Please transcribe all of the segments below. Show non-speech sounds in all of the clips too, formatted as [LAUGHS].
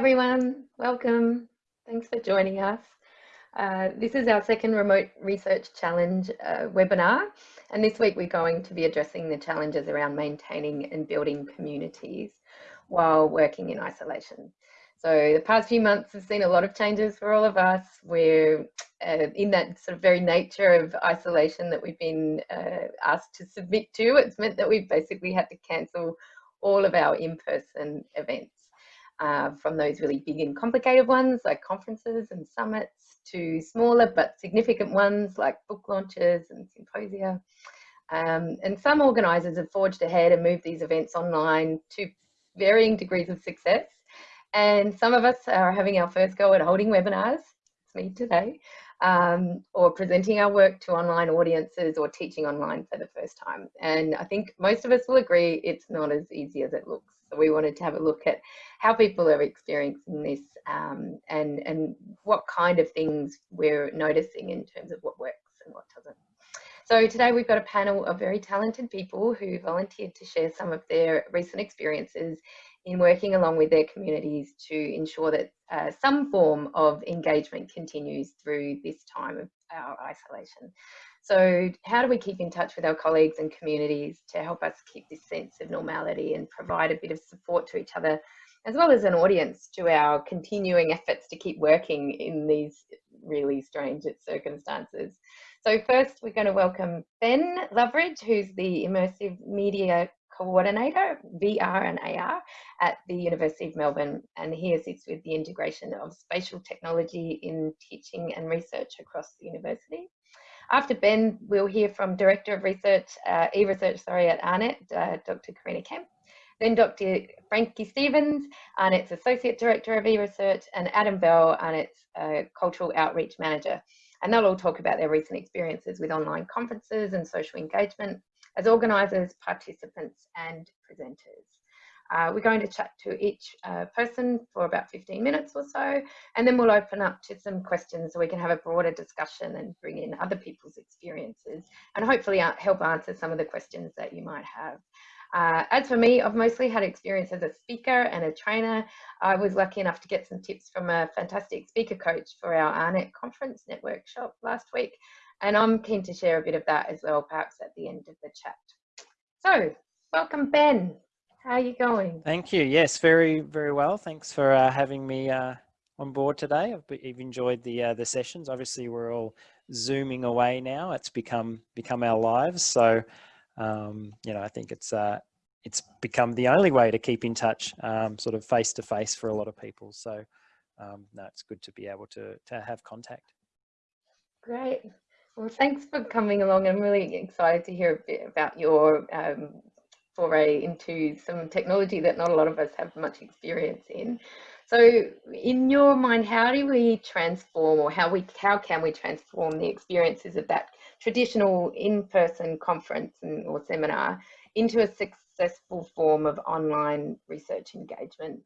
everyone, welcome. Thanks for joining us. Uh, this is our second Remote Research Challenge uh, webinar, and this week we're going to be addressing the challenges around maintaining and building communities while working in isolation. So the past few months have seen a lot of changes for all of us. We're uh, in that sort of very nature of isolation that we've been uh, asked to submit to. It's meant that we've basically had to cancel all of our in-person events uh, from those really big and complicated ones like conferences and summits to smaller but significant ones like book launches and symposia. Um, and some organisers have forged ahead and moved these events online to varying degrees of success. And some of us are having our first go at holding webinars, it's me today, um, or presenting our work to online audiences or teaching online for the first time. And I think most of us will agree it's not as easy as it looks. So we wanted to have a look at how people are experiencing this um, and, and what kind of things we're noticing in terms of what works and what doesn't. So today we've got a panel of very talented people who volunteered to share some of their recent experiences in working along with their communities to ensure that uh, some form of engagement continues through this time of our isolation. So how do we keep in touch with our colleagues and communities to help us keep this sense of normality and provide a bit of support to each other, as well as an audience to our continuing efforts to keep working in these really strange circumstances. So first we're going to welcome Ben Loveridge, who's the Immersive Media Coordinator, VR and AR, at the University of Melbourne, and he assists with the integration of spatial technology in teaching and research across the university. After Ben, we'll hear from Director of Research, uh, e-research, sorry, at AARNet, uh, Dr. Karina Kemp. Then Dr. Frankie Stevens, AARNet's Associate Director of e-research, and Adam Bell, AARNet's uh, Cultural Outreach Manager. And they'll all talk about their recent experiences with online conferences and social engagement as organisers, participants and presenters. Uh, we're going to chat to each uh, person for about 15 minutes or so, and then we'll open up to some questions so we can have a broader discussion and bring in other people's experiences and hopefully uh, help answer some of the questions that you might have. Uh, as for me, I've mostly had experience as a speaker and a trainer. I was lucky enough to get some tips from a fantastic speaker coach for our AARNet conference Networkshop last week. And I'm keen to share a bit of that as well, perhaps at the end of the chat. So welcome, Ben. How are you going? Thank you. Yes, very, very well. Thanks for uh, having me uh, on board today. I've, I've enjoyed the uh, the sessions. Obviously, we're all zooming away now. It's become become our lives. So, um, you know, I think it's uh, it's become the only way to keep in touch, um, sort of face to face for a lot of people. So, um, no, it's good to be able to to have contact. Great. Well, thanks for coming along. I'm really excited to hear a bit about your um, foray into some technology that not a lot of us have much experience in. So in your mind, how do we transform or how we how can we transform the experiences of that traditional in-person conference and, or seminar into a successful form of online research engagement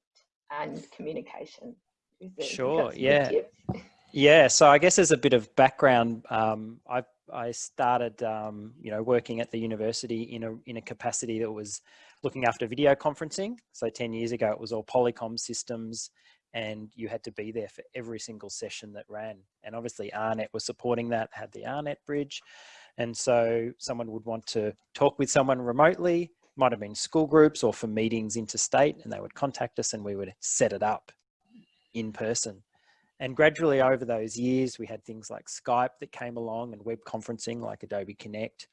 and communication? Sure, yeah. Yeah, so I guess as a bit of background, um, I I started, um, you know, working at the university in a in a capacity that was looking after video conferencing. So ten years ago, it was all Polycom systems, and you had to be there for every single session that ran. And obviously, AARNet was supporting that, had the AARNet bridge, and so someone would want to talk with someone remotely. Might have been school groups or for meetings interstate, and they would contact us, and we would set it up in person. And gradually over those years, we had things like Skype that came along and web conferencing like Adobe Connect.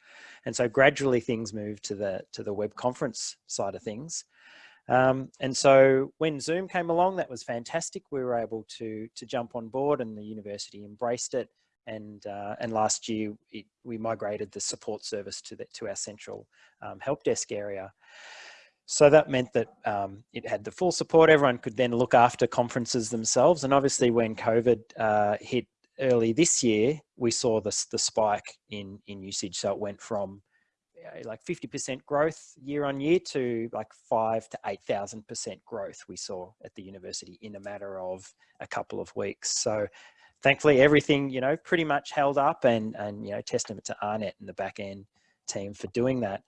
And so gradually things moved to the, to the web conference side of things. Um, and so when Zoom came along, that was fantastic. We were able to, to jump on board and the university embraced it. And, uh, and last year it, we migrated the support service to, the, to our central um, help desk area. So that meant that um, it had the full support. Everyone could then look after conferences themselves. And obviously when COVID uh, hit early this year, we saw this, the spike in, in usage. So it went from like 50% growth year on year to like five to 8,000% growth we saw at the university in a matter of a couple of weeks. So thankfully everything, you know, pretty much held up and, and you know, testament to AARNet and the back end team for doing that.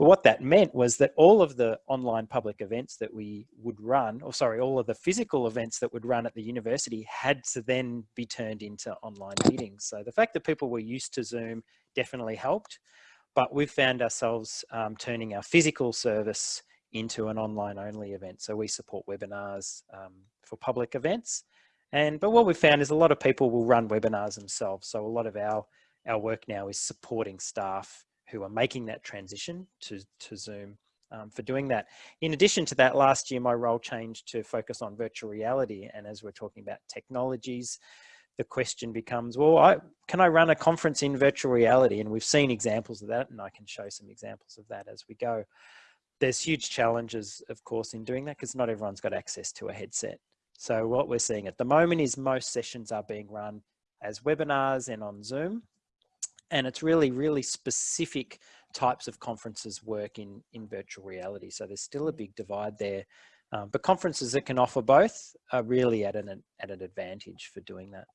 But what that meant was that all of the online public events that we would run, or sorry, all of the physical events that would run at the university had to then be turned into online meetings. So the fact that people were used to Zoom definitely helped, but we've found ourselves um, turning our physical service into an online only event. So we support webinars um, for public events. And, but what we've found is a lot of people will run webinars themselves. So a lot of our, our work now is supporting staff who are making that transition to, to Zoom um, for doing that. In addition to that, last year my role changed to focus on virtual reality. And as we're talking about technologies, the question becomes, well, I, can I run a conference in virtual reality? And we've seen examples of that, and I can show some examples of that as we go. There's huge challenges, of course, in doing that because not everyone's got access to a headset. So what we're seeing at the moment is most sessions are being run as webinars and on Zoom and it's really, really specific types of conferences work in, in virtual reality. So there's still a big divide there. Um, but conferences that can offer both are really at an, at an advantage for doing that.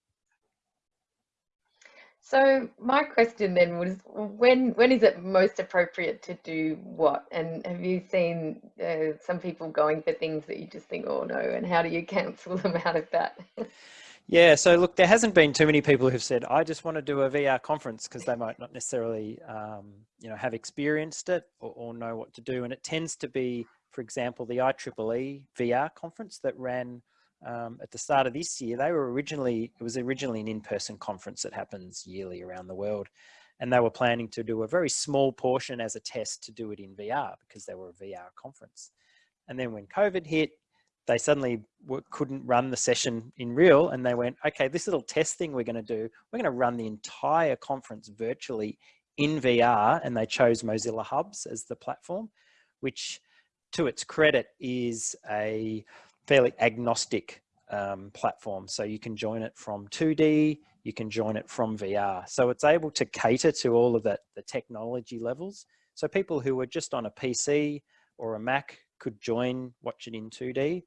So my question then was, when when is it most appropriate to do what? And have you seen uh, some people going for things that you just think, oh no, and how do you [LAUGHS] cancel them out of that? Yeah, so look, there hasn't been too many people who've said, I just want to do a VR conference because they might not necessarily, um, you know, have experienced it or, or, know what to do. And it tends to be, for example, the IEEE VR conference that ran um, at the start of this year. They were originally, it was originally an in-person conference that happens yearly around the world. And they were planning to do a very small portion as a test to do it in VR because they were a VR conference. And then when COVID hit, they suddenly couldn't run the session in real and they went, okay, this little test thing we're going to do, we're going to run the entire conference virtually in VR. And they chose Mozilla Hubs as the platform, which to its credit is a fairly agnostic um, platform. So you can join it from 2D, you can join it from VR. So it's able to cater to all of the technology levels. So people who are just on a PC or a Mac could join, watch it in 2D.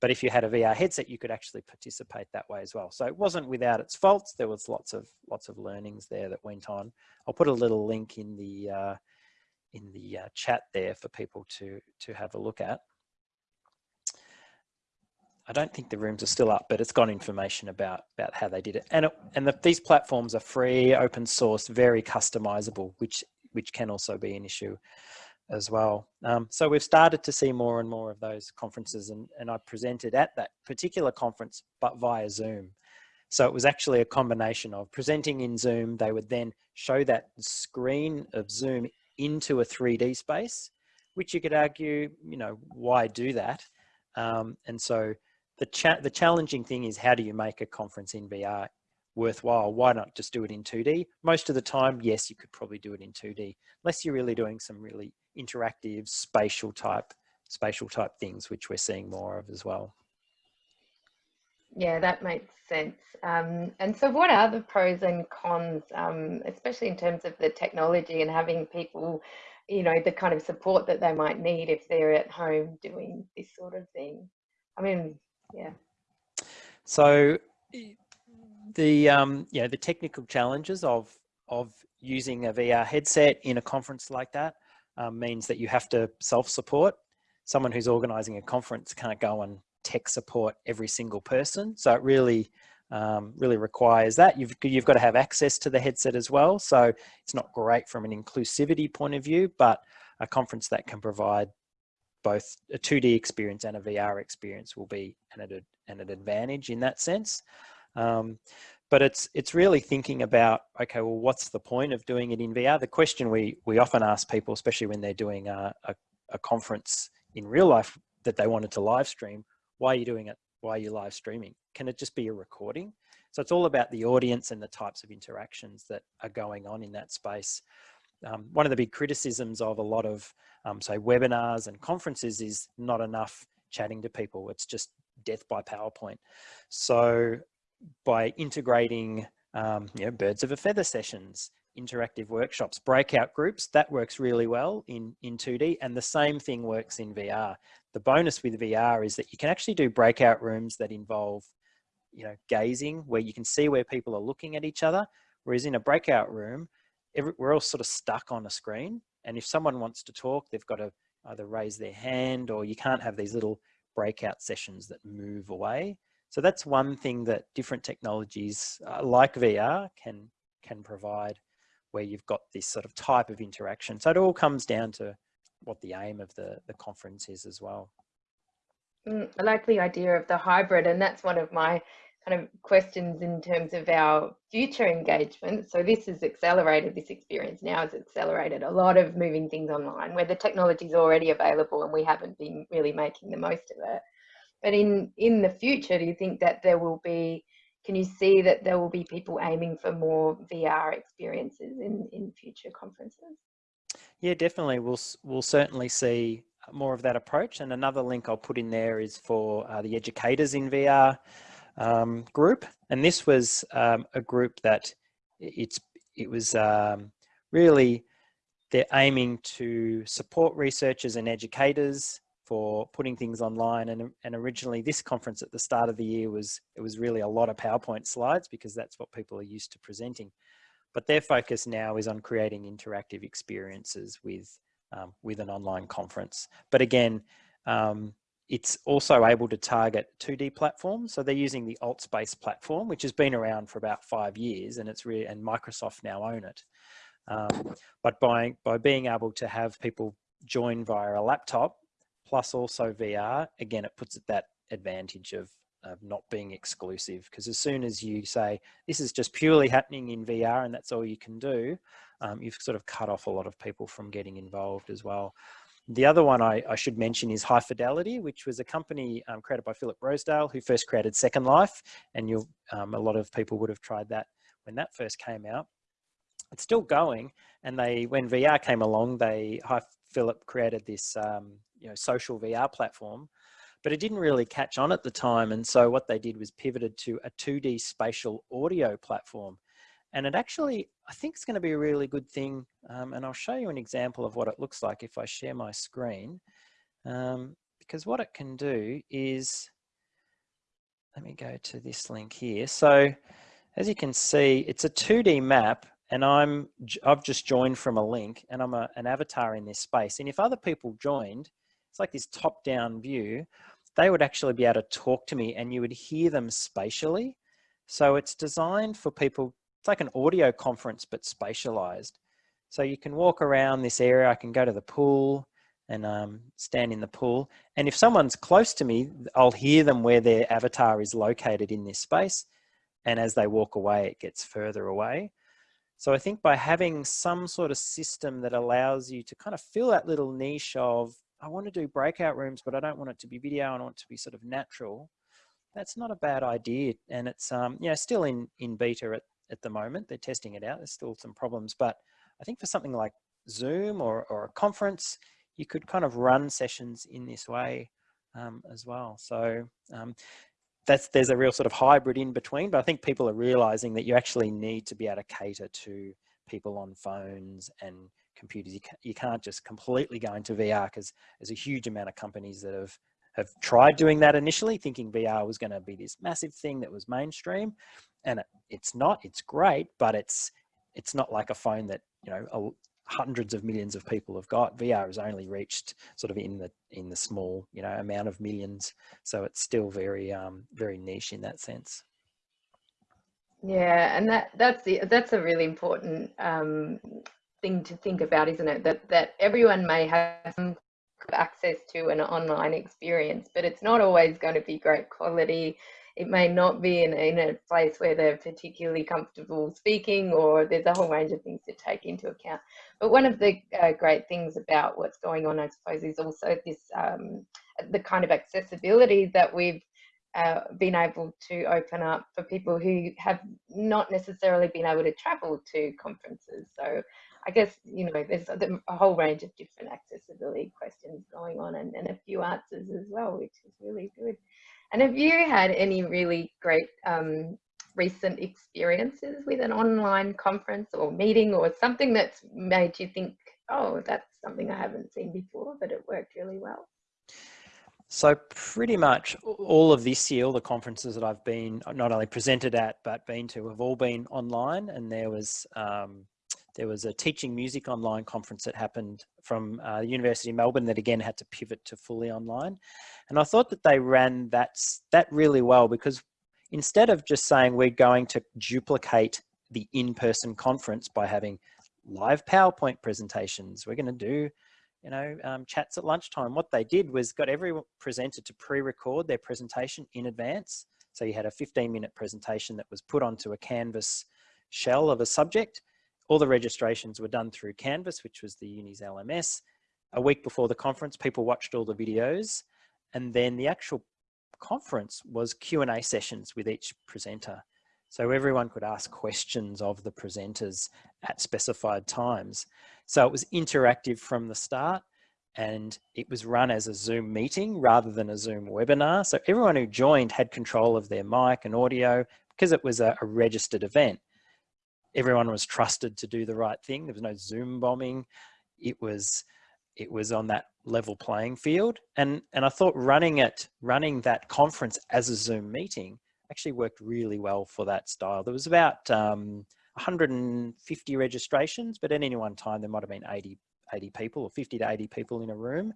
But if you had a VR headset, you could actually participate that way as well. So it wasn't without its faults. There was lots of lots of learnings there that went on. I'll put a little link in the uh, in the uh, chat there for people to to have a look at. I don't think the rooms are still up, but it's got information about about how they did it. And it, and the, these platforms are free, open source, very customizable, which which can also be an issue as well. Um, so we've started to see more and more of those conferences and, and I presented at that particular conference, but via Zoom. So it was actually a combination of presenting in Zoom, they would then show that screen of Zoom into a 3D space, which you could argue, you know, why do that? Um, and so the, cha the challenging thing is how do you make a conference in VR worthwhile? Why not just do it in 2D? Most of the time, yes, you could probably do it in 2D, unless you're really doing some really interactive spatial type spatial type things, which we're seeing more of as well. Yeah, that makes sense. Um, and so what are the pros and cons, um, especially in terms of the technology and having people, you know, the kind of support that they might need if they're at home doing this sort of thing? I mean, yeah. So the, um, you know, the technical challenges of, of using a VR headset in a conference like that um, means that you have to self-support. Someone who's organizing a conference can't go and tech support every single person. So it really, um, really requires that. You've, you've got to have access to the headset as well. So it's not great from an inclusivity point of view, but a conference that can provide both a 2D experience and a VR experience will be an, an advantage in that sense. Um, but it's it's really thinking about okay well what's the point of doing it in VR the question we we often ask people especially when they're doing a, a, a, conference in real life that they wanted to live stream why are you doing it? Why are you live streaming? Can it just be a recording? So it's all about the audience and the types of interactions that are going on in that space. Um, one of the big criticisms of a lot of um, say webinars and conferences is not enough chatting to people. It's just death by powerpoint. So by integrating um, you know, birds of a feather sessions, interactive workshops, breakout groups, that works really well in, in 2D and the same thing works in VR. The bonus with VR is that you can actually do breakout rooms that involve you know, gazing where you can see where people are looking at each other. Whereas in a breakout room, every, we're all sort of stuck on a screen. And if someone wants to talk, they've got to either raise their hand or you can't have these little breakout sessions that move away. So that's one thing that different technologies uh, like VR can, can provide where you've got this sort of type of interaction. So it all comes down to what the aim of the, the conference is as well. Mm, I like the idea of the hybrid and that's one of my kind of questions in terms of our future engagement. So this has accelerated, this experience now has accelerated a lot of moving things online where the technology is already available and we haven't been really making the most of it. But in, in the future, do you think that there will be, can you see that there will be people aiming for more VR experiences in, in future conferences? Yeah, definitely. We'll, we'll certainly see more of that approach. And another link I'll put in there is for uh, the educators in VR um, group. And this was um, a group that it's, it was um, really, they're aiming to support researchers and educators for putting things online. And, and originally this conference at the start of the year was, it was really a lot of PowerPoint slides because that's what people are used to presenting. But their focus now is on creating interactive experiences with, um, with an online conference. But again, um, it's also able to target 2D platforms. So they're using the AltSpace platform, which has been around for about five years and it's really, and Microsoft now own it. Um, but by, by being able to have people join via a laptop, plus also VR, again, it puts it that advantage of, of not being exclusive. Because as soon as you say, this is just purely happening in VR and that's all you can do, um, you've sort of cut off a lot of people from getting involved as well. The other one I, I, should mention is High Fidelity, which was a company um, created by Philip Rosedale, who first created Second Life. And you um, a lot of people would have tried that when that first came out. It's still going. And they, when VR came along, they, High Philip created this, um, you know, social VR platform, but it didn't really catch on at the time. And so what they did was pivoted to a 2D spatial audio platform. And it actually, I think it's going to be a really good thing. Um, and I'll show you an example of what it looks like if I share my screen. Um, because what it can do is, let me go to this link here. So as you can see, it's a 2D map and I'm, I've just joined from a link and I'm a, an avatar in this space. And if other people joined, it's like this top down view, they would actually be able to talk to me and you would hear them spatially. So it's designed for people it's like an audio conference, but spatialized. So you can walk around this area. I can go to the pool and um, stand in the pool. And if someone's close to me, I'll hear them where their avatar is located in this space. And as they walk away, it gets further away. So I think by having some sort of system that allows you to kind of fill that little niche of, I want to do breakout rooms, but I don't want it to be video. I want it to be sort of natural. That's not a bad idea. And it's, um, you know, still in, in beta at, at the moment. They're testing it out. There's still some problems, but I think for something like Zoom or, or a conference, you could kind of run sessions in this way um, as well. So um, that's there's a real sort of hybrid in between, but I think people are realizing that you actually need to be able to cater to people on phones and computers. You, you can't just completely go into VR because there's a huge amount of companies that have have tried doing that initially, thinking VR was going to be this massive thing that was mainstream and it's not it's great but it's it's not like a phone that you know hundreds of millions of people have got vr has only reached sort of in the in the small you know amount of millions. So it's still very um very niche in that sense. Yeah and that that's the that's a really important um thing to think about isn't it? That that everyone may have some access to an online experience but it's not always going to be great quality it may not be in, in a place where they're particularly comfortable speaking or there's a whole range of things to take into account. But one of the uh, great things about what's going on, I suppose, is also this um, the kind of accessibility that we've uh, been able to open up for people who have not necessarily been able to travel to conferences. So I guess, you know, there's a, whole range of different accessibility questions going on and, and a few answers as well, which is really good. And have you had any really great um, recent experiences with an online conference or meeting or something that's made you think, oh, that's something I haven't seen before, but it worked really well? So pretty much all of this year, all the conferences that I've been not only presented at, but been to have all been online. And there was, um, there was a teaching music online conference that happened from uh, the University of Melbourne that again had to pivot to fully online. And I thought that they ran that, that really well because instead of just saying we're going to duplicate the in-person conference by having live PowerPoint presentations, we're going to do you know, um, chats at lunchtime. What they did was got every presenter to pre-record their presentation in advance. So you had a 15 minute presentation that was put onto a Canvas shell of a subject. All the registrations were done through Canvas, which was the uni's LMS. A week before the conference, people watched all the videos and then the actual conference was Q&A sessions with each presenter. So everyone could ask questions of the presenters at specified times. So it was interactive from the start and it was run as a Zoom meeting rather than a Zoom webinar. So everyone who joined had control of their mic and audio because it was a, a registered event. Everyone was trusted to do the right thing. There was no Zoom bombing. It was it was on that level playing field. And and I thought running it, running that conference as a Zoom meeting actually worked really well for that style. There was about um, 150 registrations, but at any one time there might have been 80, 80 people or 50 to 80 people in a room.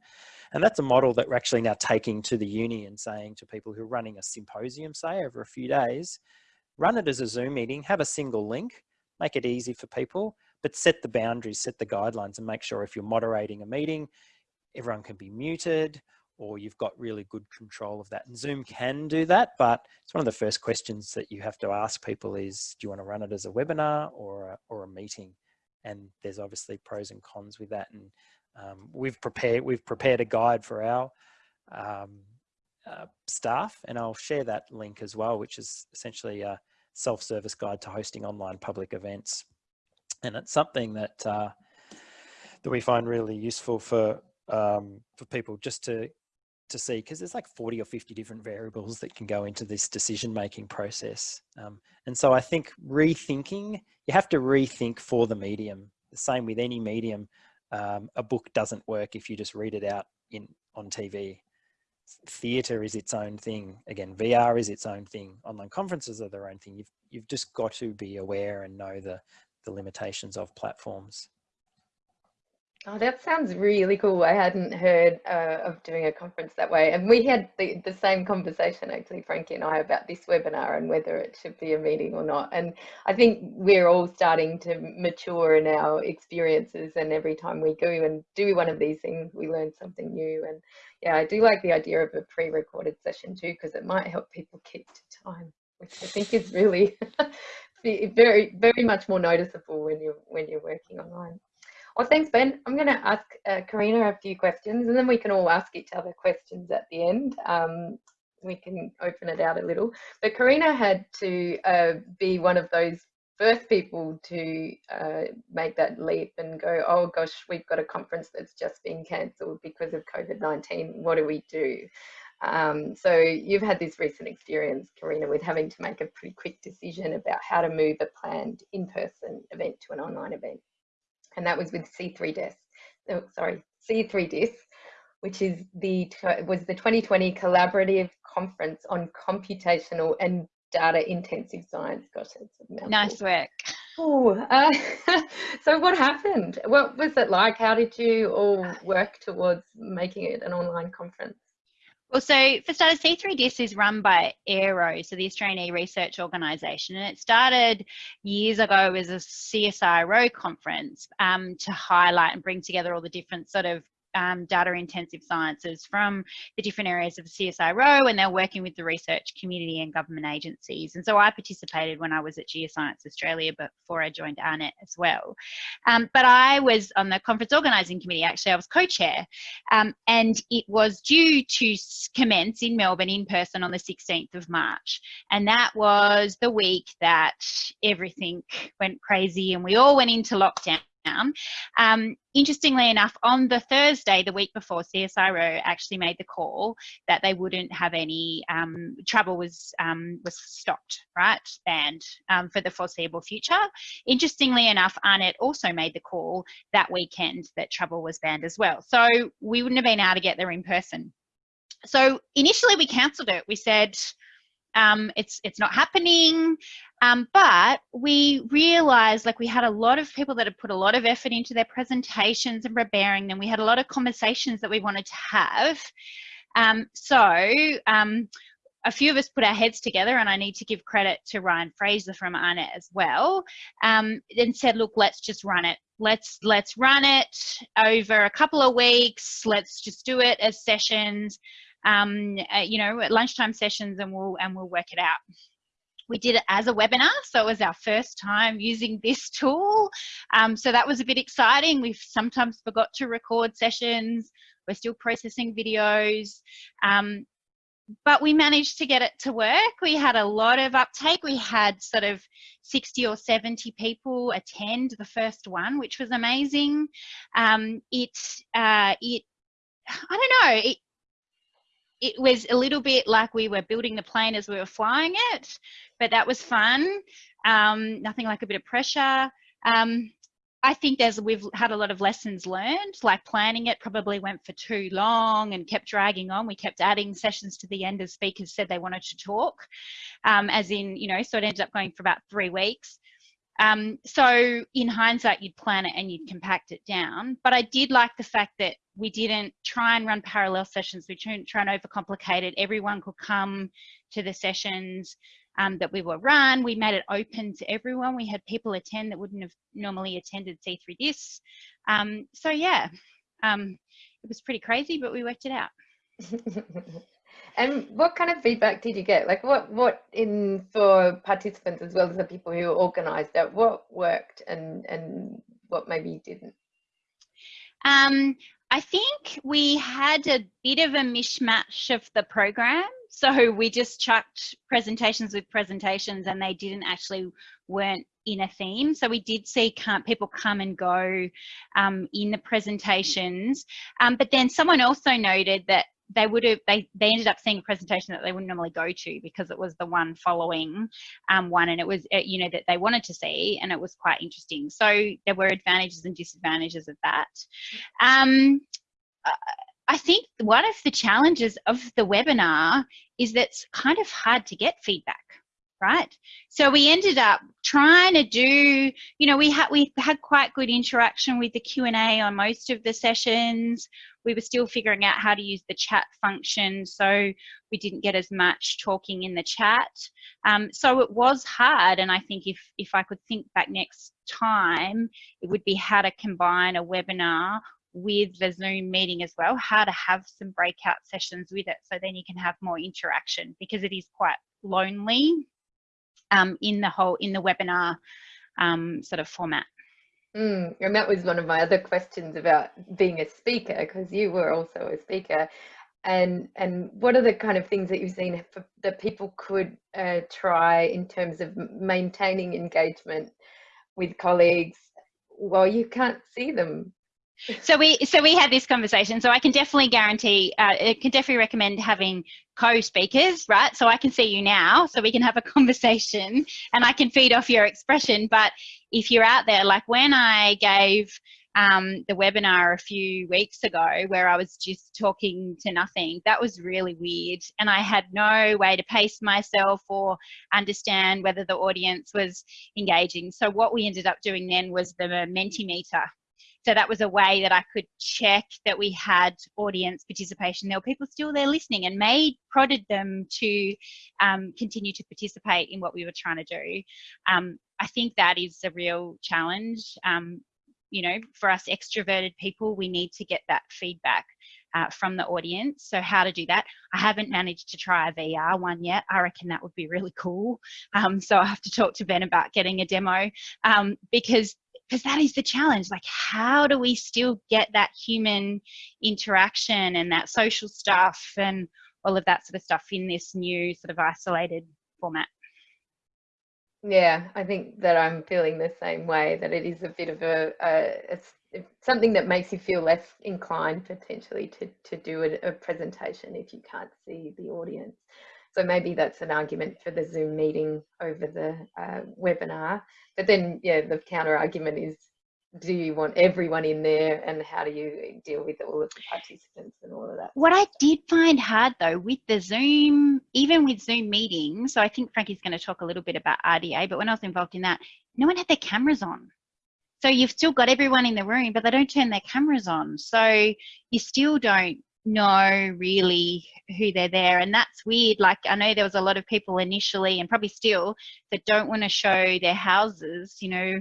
And that's a model that we're actually now taking to the uni and saying to people who are running a symposium, say over a few days, run it as a Zoom meeting, have a single link, make it easy for people, but set the boundaries, set the guidelines and make sure if you're moderating a meeting, everyone can be muted or you've got really good control of that. And Zoom can do that, but it's one of the first questions that you have to ask people is, do you want to run it as a webinar or a, or a meeting? And there's obviously pros and cons with that. And um, we've prepared we've prepared a guide for our um, uh, staff, and I'll share that link as well, which is essentially a self-service guide to hosting online public events. And it's something that uh, that we find really useful for um, for people just to to see because there's like 40 or 50 different variables that can go into this decision making process. Um, and so I think rethinking, you have to rethink for the medium. The same with any medium. Um, a book doesn't work if you just read it out in on TV. Theatre is its own thing. Again, VR is its own thing. Online conferences are their own thing. You've you've just got to be aware and know the the limitations of platforms. Oh, that sounds really cool. I hadn't heard uh, of doing a conference that way. And we had the, the same conversation, actually, Frankie and I, about this webinar and whether it should be a meeting or not. And I think we're all starting to mature in our experiences. And every time we go and do one of these things, we learn something new. And yeah, I do like the idea of a pre recorded session too, because it might help people keep to time, which I think is really [LAUGHS] very, very much more noticeable when you're, when you're working online. Well, thanks, Ben. I'm going to ask uh, Karina a few questions and then we can all ask each other questions at the end. Um, we can open it out a little. But Karina had to uh, be one of those first people to uh, make that leap and go, oh gosh, we've got a conference that's just been cancelled because of COVID-19. What do we do? Um, so you've had this recent experience, Karina, with having to make a pretty quick decision about how to move a planned in-person event to an online event and that was with C3DIS. Oh, sorry, C3DIS, which is the was the 2020 collaborative conference on computational and data intensive science. Gosh, that's nice work. Oh, uh, [LAUGHS] so what happened? What was it like? How did you all work towards making it an online conference? Well, so for starters, C3DIS is run by AERO, so the Australian E-Research Organisation, and it started years ago as a CSIRO conference um, to highlight and bring together all the different sort of um, data intensive sciences from the different areas of the CSIRO and they're working with the research community and government agencies. And so I participated when I was at Geoscience Australia before I joined AARNet as well. Um, but I was on the conference organising committee, actually I was co-chair um, and it was due to commence in Melbourne in person on the 16th of March. And that was the week that everything went crazy and we all went into lockdown um, interestingly enough, on the Thursday, the week before, CSIRO actually made the call that they wouldn't have any um, travel was um, was stopped, right, banned um, for the foreseeable future. Interestingly enough, AARNet also made the call that weekend that travel was banned as well. So we wouldn't have been able to get there in person. So initially we cancelled it. We said, um, it's it's not happening. Um, but we realized like we had a lot of people that had put a lot of effort into their presentations and preparing them. We had a lot of conversations that we wanted to have. Um, so um, a few of us put our heads together, and I need to give credit to Ryan Fraser from AARNet as well, um, and said, look, let's just run it. Let's let's run it over a couple of weeks. Let's just do it as sessions, um, uh, you know, at lunchtime sessions, and we'll and we'll work it out. We did it as a webinar, so it was our first time using this [LAUGHS] tool. Um, so that was a bit exciting. We've sometimes forgot to record sessions. We're still processing videos. Um, but we managed to get it to work. We had a lot of uptake. We had sort of 60 or 70 people attend the first one, which was amazing. Um, it, uh, it, I don't know, it, it was a little bit like we were building the plane as we were flying it, but that was fun. Um, nothing like a bit of pressure. Um, I think there's we've had a lot of lessons learned, like planning it probably went for too long and kept dragging on. We kept adding sessions to the end as speakers said they wanted to talk, um, as in, you know, so it ended up going for about three weeks. Um, so in hindsight, you'd plan it and you'd compact it down. But I did like the fact that we didn't try and run parallel sessions. We didn't try and overcomplicate it. Everyone could come to the sessions um, that we were run. We made it open to everyone. We had people attend that wouldn't have normally attended C3DIS. Um, so yeah, um, it was pretty crazy, but we worked it out. [LAUGHS] and what kind of feedback did you get? Like what, what in for participants as well as the people who organised it, what worked and, and what maybe didn't? Um, I think we had a bit of a mishmash of the program. So we just chucked presentations with presentations and they didn't actually weren't in a theme. So we did see people come and go um, in the presentations. Um, but then someone also noted that they would have they they ended up seeing a presentation that they wouldn't normally go to because it was the one following um, one and it was uh, you know that they wanted to see and it was quite interesting so there were advantages and disadvantages of that um, I think one of the challenges of the webinar is that it's kind of hard to get feedback right? So we ended up trying to do, you know, we had we had quite good interaction with the Q and A on most of the sessions. We were still figuring out how to use the chat function, so we didn't get as much talking in the chat. Um, so it was hard, and I think if if I could think back next time, it would be how to combine a webinar with the Zoom meeting as well, how to have some breakout sessions with it so then you can have more interaction because it is quite lonely um, in the whole in the webinar um, sort of format. Mm, and that was one of my other questions about being a speaker because you were also a speaker. And and what are the kind of things that you've seen for, that people could uh, try in terms of maintaining engagement with colleagues while you can't see them so we so we had this conversation so i can definitely guarantee uh, i can definitely recommend having co-speakers right so i can see you now so we can have a [LAUGHS] conversation and i can feed off your expression but if you're out there like when i gave um, the webinar a few weeks ago where I was just talking to nothing. That was really weird. And I had no way to pace myself or understand whether the audience was engaging. So what we ended up doing then was the Mentimeter so that was a way that I could check that we had audience participation. There were people still there listening and made prodded them to um, continue to participate in what we were trying to do. Um, I think that is a real challenge. Um, you know, for us extroverted people, we need to get that feedback. Uh, from the audience. So how to do that. I haven't managed to try a VR one yet. I reckon that would be really cool. Um, so I have to talk to Ben about getting a demo um, because because that is the challenge like how do we still get that human interaction and that social stuff and all of that sort of stuff in this new sort of isolated format? Yeah i think that i'm feeling the same way that it is a bit of a, a, something that makes you feel less inclined potentially to to do a, a presentation if you can't see the audience so maybe that's an argument for the Zoom meeting over the uh, webinar. But then, yeah, the counter argument is do you want everyone in there and how do you deal with all of the participants and all of that? What i did find hard though with the zoom even with zoom meetings so i think frankie's going to talk a little bit about rda but when i was involved in that no one had their cameras on. So you've still got everyone in the room but they don't turn their cameras on. So you still don't know really who they're there and that's weird like i know there was a lot of people initially and probably still that don't want to show their houses you know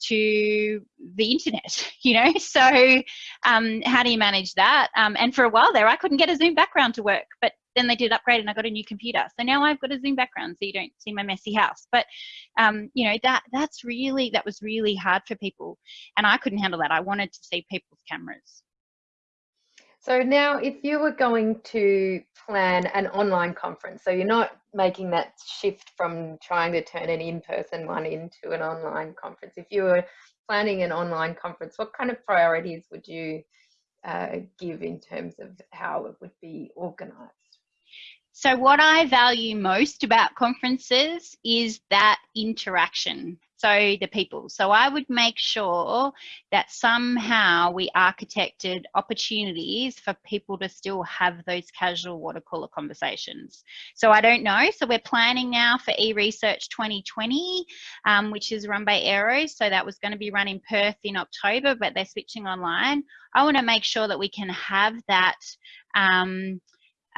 to the internet [LAUGHS] you know? So um, how do you manage that? Um, and for a while there i couldn't get a zoom background to work but then they did upgrade and i got a new computer. So now i've got a zoom background so you don't see my messy house. But um, you know that that's really that was really hard for people and i couldn't handle that. I wanted to see people's cameras so now if you were going to plan an online conference, so you're not making that shift from trying to turn an in-person one into an online conference. If you were planning an online conference, what kind of priorities would you uh, give in terms of how it would be organized? So what I value most about conferences is that interaction so the people. So I would make sure that somehow we architected opportunities for people to still have those casual water cooler conversations. So I don't know. So we're planning now for eResearch 2020, um, which is run by Aero. So that was going to be run in Perth in October, but they're switching online. I want to make sure that we can have that um,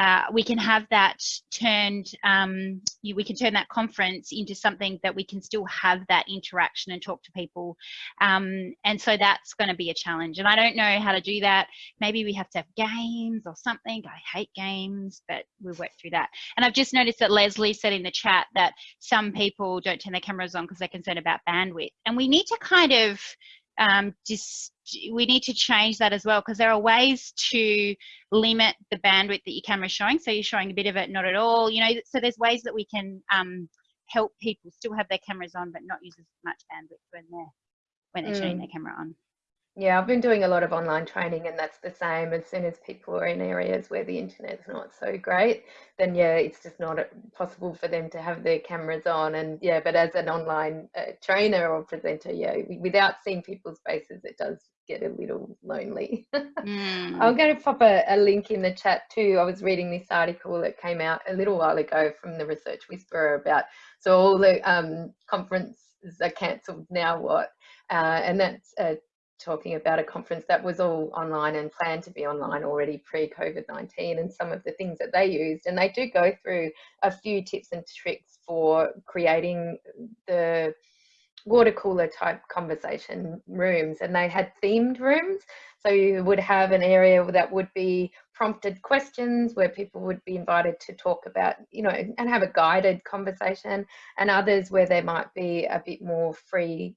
uh, we can have that turned, um, you, we can turn that conference into something that we can still have that interaction and talk to people. Um, and so that's going to be a challenge. And I don't know how to do that. Maybe we have to have games or something. I hate games, but we'll work through that. And I've just noticed that Leslie said in the chat that some people don't turn their cameras on because they're concerned about bandwidth. And we need to kind of um, just we need to change that as well because there are ways to limit the bandwidth that your camera is showing. So you're showing a bit of it, not at all. You know, so there's ways that we can um, help people still have their cameras on but not use as much bandwidth when they're when they're mm. turning their camera on. Yeah, I've been doing a lot of online training, and that's the same. As soon as people are in areas where the internet's not so great, then yeah, it's just not possible for them to have their cameras on. And yeah, but as an online uh, trainer or presenter, yeah, without seeing people's faces, it does get a little lonely. [LAUGHS] mm. I'm going to pop a, a, link in the chat too. I was reading this article that came out a little while ago from the Research Whisperer about so all the um, conferences are cancelled now. What? Uh, and that's uh, talking about a conference that was all online and planned to be online already pre-COVID-19 and some of the things that they used. And they do go through a few tips and tricks for creating the water cooler type conversation rooms and they had themed rooms. So you would have an area that would be prompted questions where people would be invited to talk about, you know, and have a guided conversation and others where there might be a bit more free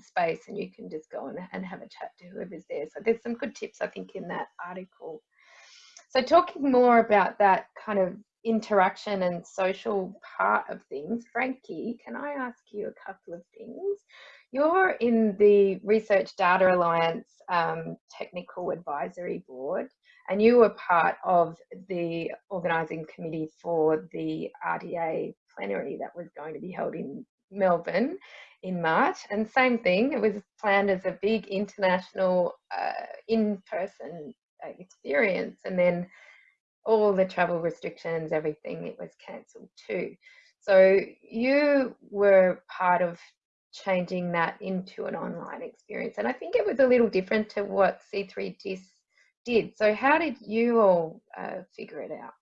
space and you can just go and, and have a chat to whoever's there. So there's some good tips, I think, in that article. So talking more about that kind of interaction and social part of things, Frankie, can I ask you a couple of things? You're in the Research Data Alliance um, Technical Advisory Board and you were part of the organising committee for the RDA plenary that was going to be held in Melbourne in March. And same thing, it was planned as a big international uh, in-person uh, experience. And then all the travel restrictions, everything, it was cancelled too. So you were part of changing that into an online experience. And I think it was a little different to what C3DIS did. So how did you all uh, figure it out?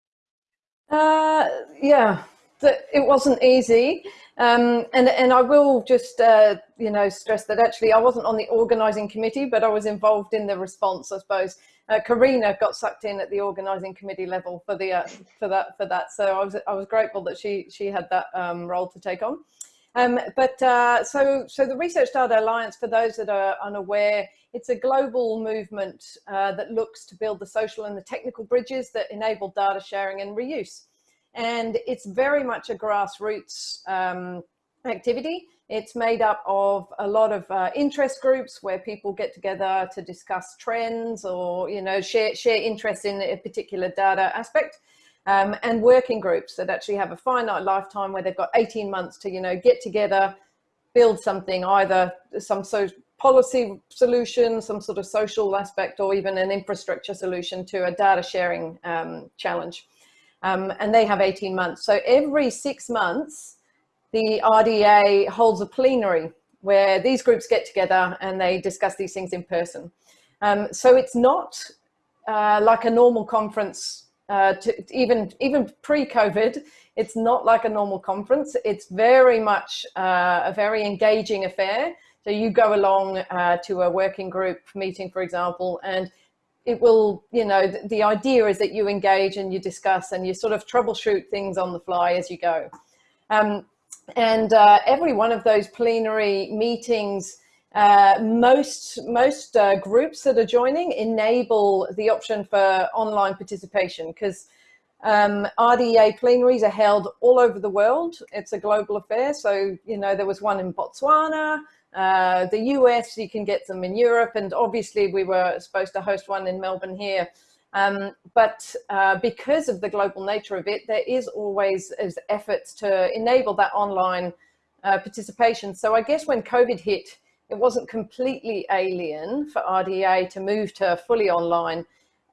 Uh, yeah, it wasn't easy. Um, and, and I will just, uh, you know, stress that actually I wasn't on the organising committee, but I was involved in the response, I suppose. Uh, Karina got sucked in at the organising committee level for the uh, for that for that. So I was I was grateful that she she had that um, role to take on. Um, but uh, so so the Research Data Alliance, for those that are unaware, it's a global movement uh, that looks to build the social and the technical bridges that enable data sharing and reuse and it's very much a grassroots um, activity. It's made up of a lot of uh, interest groups where people get together to discuss trends or, you know, share, share interest in a particular data aspect. Um, and working groups that actually have a finite lifetime where they've got 18 months to, you know, get together, build something, either some so policy solution, some sort of social aspect, or even an infrastructure solution to a data sharing um, challenge. Um, and they have 18 months. So every six months, the RDA holds a plenary where these groups get together and they discuss these things in person. Um, so it's not uh, like a normal conference, uh, to, even, even pre-COVID, it's not like a normal conference. It's very much uh, a very engaging affair. So you go along uh, to a working group meeting, for example, and it will, you know, the, the, idea is that you engage and you discuss and you sort of troubleshoot things on the fly as you go. Um, and uh, every one of those plenary meetings, uh, most, most uh, groups that are joining enable the option for online participation because um, RDA plenaries are held all over the world. It's a global affair. So, you know, there was one in Botswana, uh, the US, you can get them in Europe, and obviously we were supposed to host one in Melbourne here. Um, but uh, because of the global nature of it, there is always efforts to enable that online uh, participation. So I guess when COVID hit, it wasn't completely alien for RDA to move to a fully online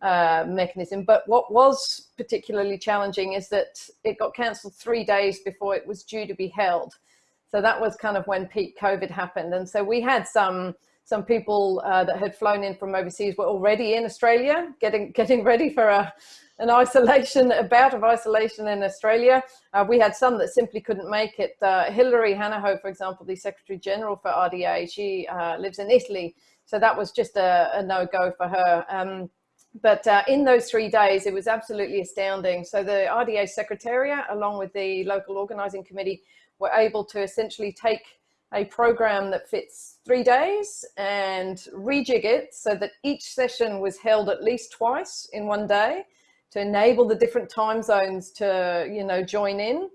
uh, mechanism. But what was particularly challenging is that it got cancelled three days before it was due to be held. So that was kind of when peak COVID happened. And so we had some some people uh, that had flown in from overseas were already in Australia, getting [LAUGHS] getting ready for a, an isolation, a bout of isolation in Australia. Uh, we had some that simply couldn't make it. Uh, Hilary Hanahoe, for example, the Secretary General for RDA, she uh, lives in Italy. So that was just a, a no-go for her. Um, but uh, in those three days, it was absolutely astounding. So the RDA Secretariat, along with the local organising committee, were able to essentially take a program that fits three days and rejig it so that each session was held at least twice in one day to enable the different time zones to, you know, join in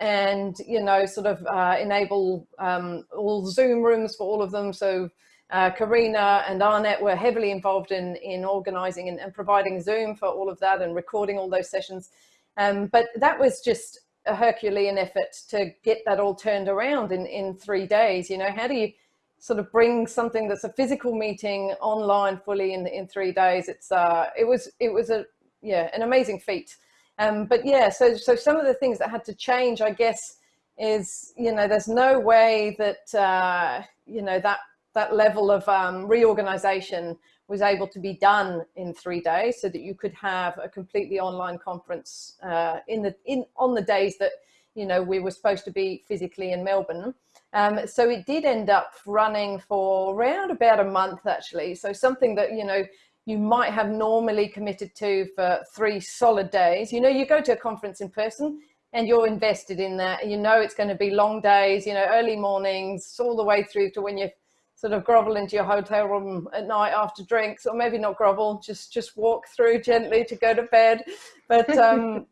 and, you know, sort of uh, enable um, all Zoom rooms for all of them. So uh, Karina and AARNet were heavily involved in, in organizing and, and, providing Zoom for all of that and recording all those sessions. Um, but that was just a Herculean effort to get that all turned around in, in three days. You know, how do you sort of bring something that's a physical meeting online fully in, in three days? It's, uh, it was, it was a, yeah, an amazing feat. Um, but yeah, so, so some of the things that had to change, I guess, is, you know, there's no way that, uh, you know, that, that level of um, reorganization was able to be done in three days so that you could have a completely online conference uh, in the in on the days that you know we were supposed to be physically in Melbourne. Um, so it did end up running for around about a month actually. So something that you know you might have normally committed to for three solid days. You know, you go to a conference in person and you're invested in that. You know it's going to be long days, you know, early mornings, all the way through to when you're sort of grovel into your hotel room at night after drinks, or maybe not grovel, just just walk through gently to go to bed. But [LAUGHS] um,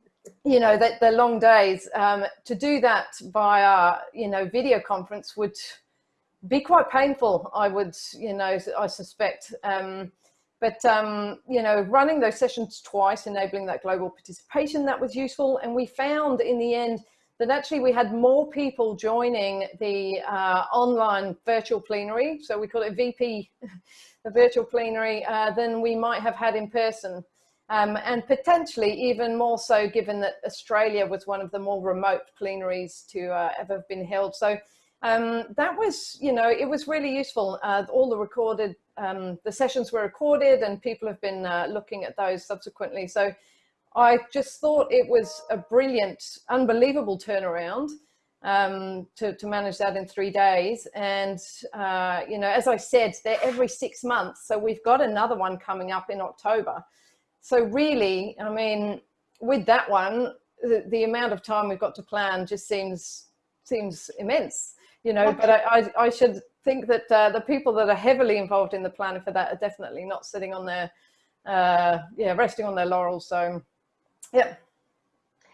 you know, that the long days um, to do that via you know video conference would be quite painful. I would you know I suspect. Um, but um, you know, running those sessions twice, enabling that global participation, that was useful. And we found in the end that actually we had more people joining the uh, online virtual plenary, so we call it VP, [LAUGHS] the virtual plenary, uh, than we might have had in person. Um, and potentially even more so given that Australia was one of the more remote plenaries to uh, ever been held. So um, that was, you know, it was really useful. Uh, all the recorded, um, the sessions were recorded and people have been uh, looking at those subsequently. So I just thought it was a brilliant, unbelievable turnaround um, to, to manage that in three days. And, uh, you know, as I said, they're every six months. So we've got another one coming up in October. So really, I mean, with that one, the, the amount of time we've got to plan just seems seems immense, you know, but I, I, I should think that uh, the people that are heavily involved in the planning for that are definitely not sitting on their, uh, yeah, resting on their laurels. So yeah.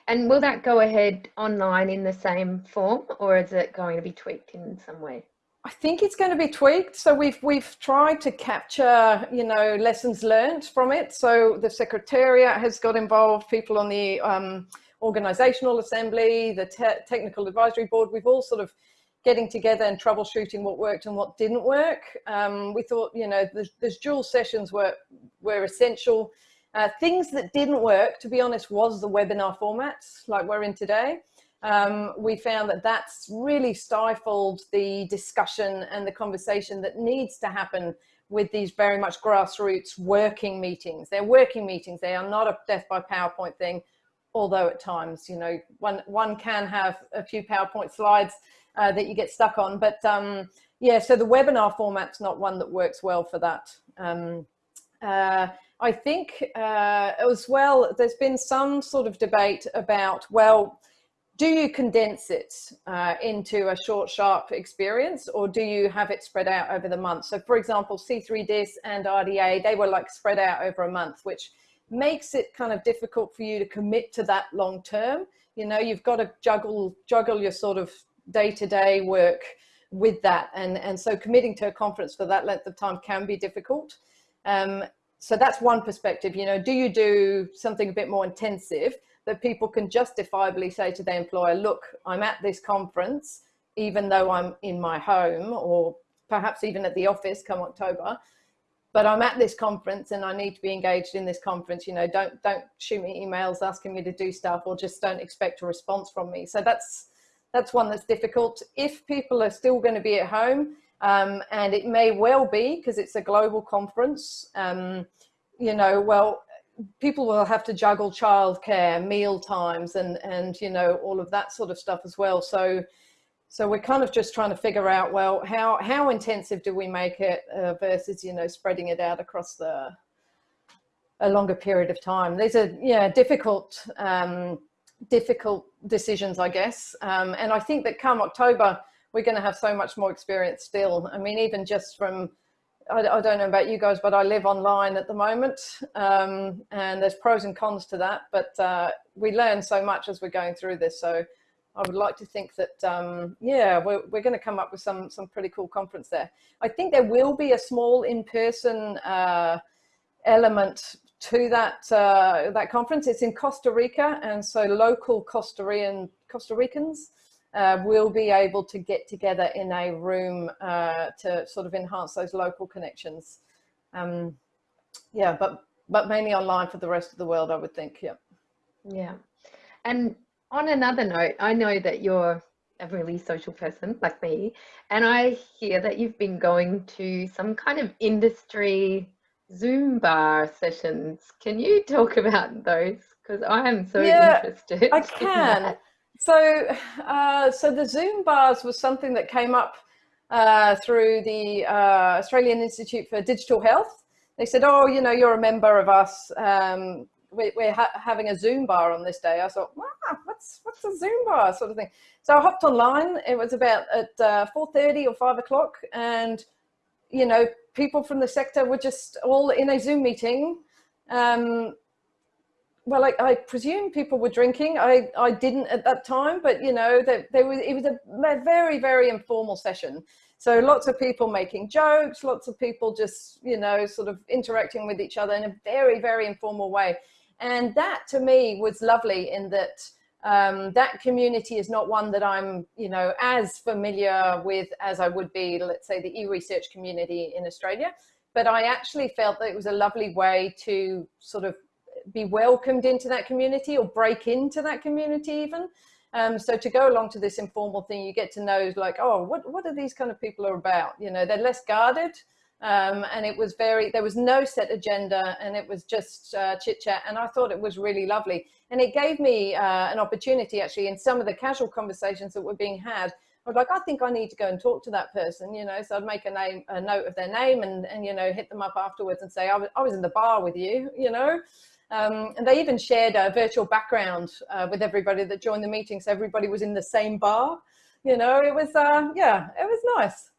And will that go ahead online in the same form or is it going to be tweaked in some way? I think it's going to be tweaked. So we've we've tried to capture, you know, lessons learned from it. So the Secretariat has got involved, people on the um, organizational assembly, the te technical advisory board. We've all sort of getting together and troubleshooting what worked and what didn't work. Um, we thought, you know, there's dual sessions were, were essential. Uh, things that didn't work, to be honest, was the webinar formats like we're in today. Um, we found that that's really stifled the discussion and the conversation that needs to happen with these very much grassroots working meetings. They're working meetings. They are not a death by PowerPoint thing, although at times, you know, one, one can have a few PowerPoint slides uh, that you get stuck on. But um, yeah, so the webinar format's not one that works well for that. Um, uh, I think uh, as well, there's been some sort of debate about, well, do you condense it uh, into a short, sharp experience or do you have it spread out over the month? So for example, C3DIS and RDA, they were like spread out over a month, which makes it kind of difficult for you to commit to that long term. You know, you've got to juggle, juggle your sort of day-to-day -day work with that. And, and so committing to a conference for that length of time can be difficult. Um, so that's one perspective, you know, do you do something a bit more intensive that people can justifiably say to their employer, look, I'm at this conference, even though I'm in my home or perhaps even at the office come October, but I'm at this conference and I need to be engaged in this conference. You know, don't, don't shoot me emails asking me to do stuff or just don't expect a response from me. So that's, that's one that's difficult. If people are still going to be at home, um, and it may well be because it's a global conference, um, you know, well, people will have to juggle childcare, meal times, and and you know all of that sort of stuff as well. So, so we're kind of just trying to figure out well how how intensive do we make it uh, versus you know spreading it out across the a longer period of time. These are yeah difficult um, difficult decisions, I guess. Um, and I think that come October, we're going to have so much more experience still. I mean, even just from, I, I don't know about you guys, but I live online at the moment um, and there's pros and cons to that, but uh, we learn so much as we're going through this. So I would like to think that, um, yeah, we're, we're going to come up with some, some pretty cool conference there. I think there will be a small in-person uh, element to that uh, that conference. It's in Costa Rica, and so local Costa Rican Costa Ricans uh, will be able to get together in a room uh, to sort of enhance those local connections. Um, yeah, but but mainly online for the rest of the world, I would think. Yeah. Yeah, and on another note, I know that you're a really social person like me, and I hear that you've been going to some kind of industry Zoom bar sessions. Can you talk [LAUGHS] about those? Because I am so yeah, interested. [LAUGHS] I can. So, uh, so the Zoom bars was something that came up uh, through the uh, Australian Institute for Digital Health. They said, oh, you know, you're a member of us. Um, we, are ha having a Zoom bar on this day. I thought, wow, what's, what's a Zoom bar sort of thing? So I hopped online. It was about at uh, 4.30 or 5 o'clock. And, you know, people from the sector were just all in a Zoom meeting. Um, well, I, I, presume people were drinking. I, I didn't at that time, but you know, that there was, it was a very, very informal session. So lots of people making jokes, lots of people just, you know, sort of interacting with each other in a very, very informal way. And that to me was lovely in that um, that community is not one that I'm, you know, as familiar with as I would be, let's say, the e-research community in Australia. But I actually felt that it was a lovely way to sort of be welcomed into that community or break into that community even. Um, so to go along to this informal thing, you get to know like, oh, what, what are these kind of people are about? You know, they're less guarded. Um, and it was very, there was no set agenda and it was just uh, chit chat. And I thought it was really lovely. And it gave me uh, an opportunity actually in some of the casual conversations that were being had. I was like, I think I need to go and talk to that person, you know, so I'd make a name, a note of their name and, and you know, hit them up afterwards and say, I was, I was in the bar with you, you know. Um, and they even shared a virtual background uh, with everybody that joined the meeting. So everybody was in the same bar, you know, it was, uh, yeah, it was nice.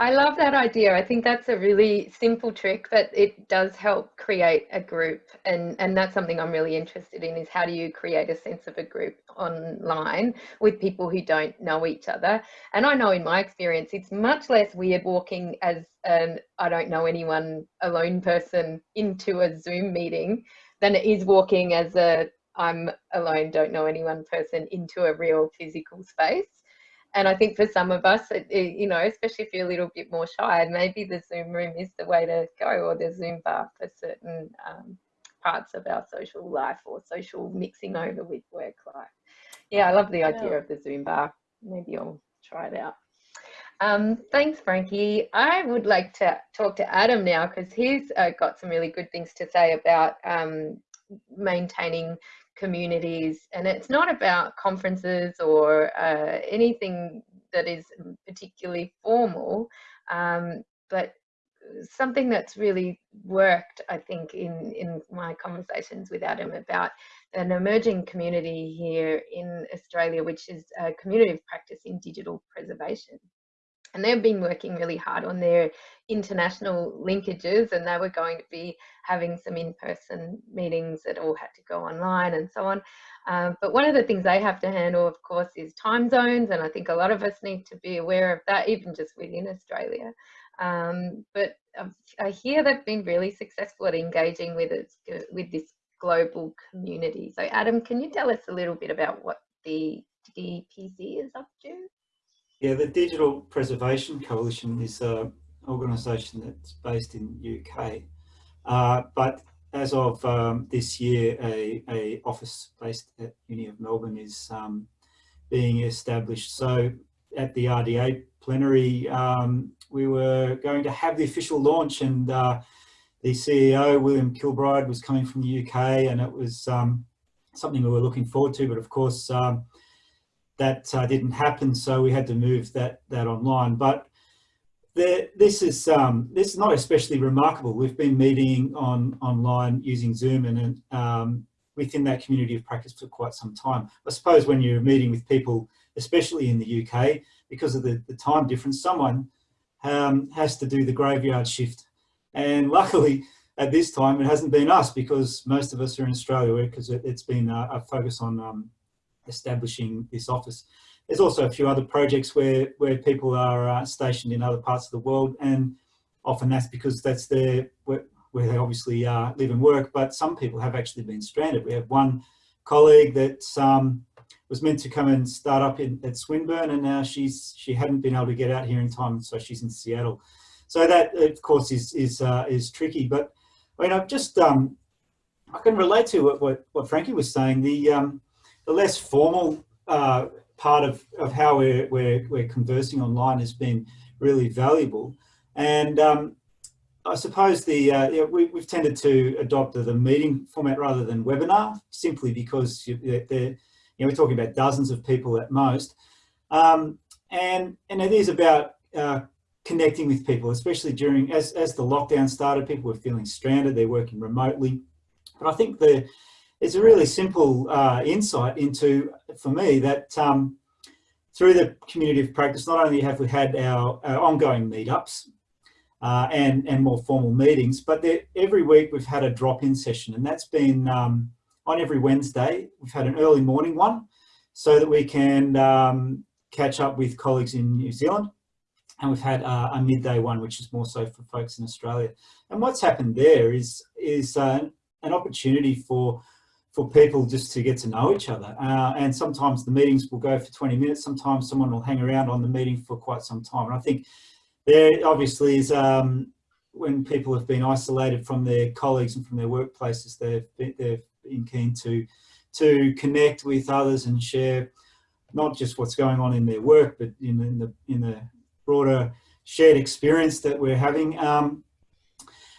I love that idea. I think that's a really simple trick, but it does help create a group. And, and that's something I'm really interested in is how do you create a sense of a group online with people who don't know each other? And I know in my experience, it's much less weird walking as an I don't know anyone alone person into a Zoom meeting than it is walking as a I'm alone, don't know anyone person into a real physical space. And I think for some of us, it, it, you know, especially if you're a little bit more shy, maybe the Zoom room is the way to go or the Zoom bar for certain um, parts of our social life or social mixing over with work life. Yeah, I love the idea yeah. of the Zoom bar. Maybe I'll try it out. Um, thanks, Frankie. I would like to talk to Adam now because he's uh, got some really good things to say about um, maintaining communities. And it's not about conferences or uh, anything that is particularly formal, um, but something that's really worked, I think, in, in my conversations with Adam about an emerging community here in Australia, which is a community of practice in digital preservation and they've been working really hard on their international linkages and they were going to be having some in-person meetings that all had to go online and so on. Um, but one of the things they have to handle of course is time zones and i think a lot of us need to be aware of that even just within australia. Um, but i hear they've been really successful at engaging with it with this global community. So adam can you tell us a little bit about what the dpc is up to yeah, the Digital Preservation Coalition is an organisation that's based in UK, uh, but as of um, this year, a, a, office based at Uni of Melbourne is um, being established. So at the RDA plenary, um, we were going to have the official launch and uh, the CEO, William Kilbride, was coming from the UK and it was um, something we were looking forward to, but of course, um, that uh, didn't happen, so we had to move that that online. But this is um, this is not especially remarkable. We've been meeting on online using Zoom and um, within that community of practice for quite some time. I suppose when you're meeting with people, especially in the UK, because of the, the time difference, someone um, has to do the graveyard shift. And luckily, at this time, it hasn't been us because most of us are in Australia because it, has been a, a, focus on um, establishing this office. There's also a few other projects where, where people are uh, stationed in other parts of the world and often that's because that's their, where, where they obviously uh, live and work, but some people have actually been stranded. We have one colleague that um, was meant to come and start up in, at Swinburne and now she's, she hadn't been able to get out here in time, so she's in Seattle. So that, of course, is, is, uh, is tricky, but I mean, I've just, um, I can relate to what, what, what Frankie was saying. The, um, the less formal uh, part of, of how we're, we're, we're conversing online has been really valuable. And um, I suppose the uh, yeah, we, have tended to adopt the, meeting format rather than webinar, simply because you, you know, we're talking about dozens of people at most. Um, and, and it is about uh, connecting with people, especially during, as, as the lockdown started, people were feeling stranded, they're working remotely. But I think the, it's a really simple uh, insight into, for me, that um, through the community of practice, not only have we had our, our ongoing meetups uh, and, and more formal meetings, but every week we've had a drop-in session and that's been um, on every Wednesday. We've had an early morning one so that we can um, catch up with colleagues in New Zealand and we've had uh, a midday one, which is more so for folks in Australia. And what's happened there is, is uh, an opportunity for for people just to get to know each other. Uh, and sometimes the meetings will go for 20 minutes. Sometimes someone will hang around on the meeting for quite some time. And I think there obviously is um, when people have been isolated from their colleagues and from their workplaces, they've been, they've been keen to, to connect with others and share not just what's going on in their work, but in, in the, in the broader shared experience that we're having. Um,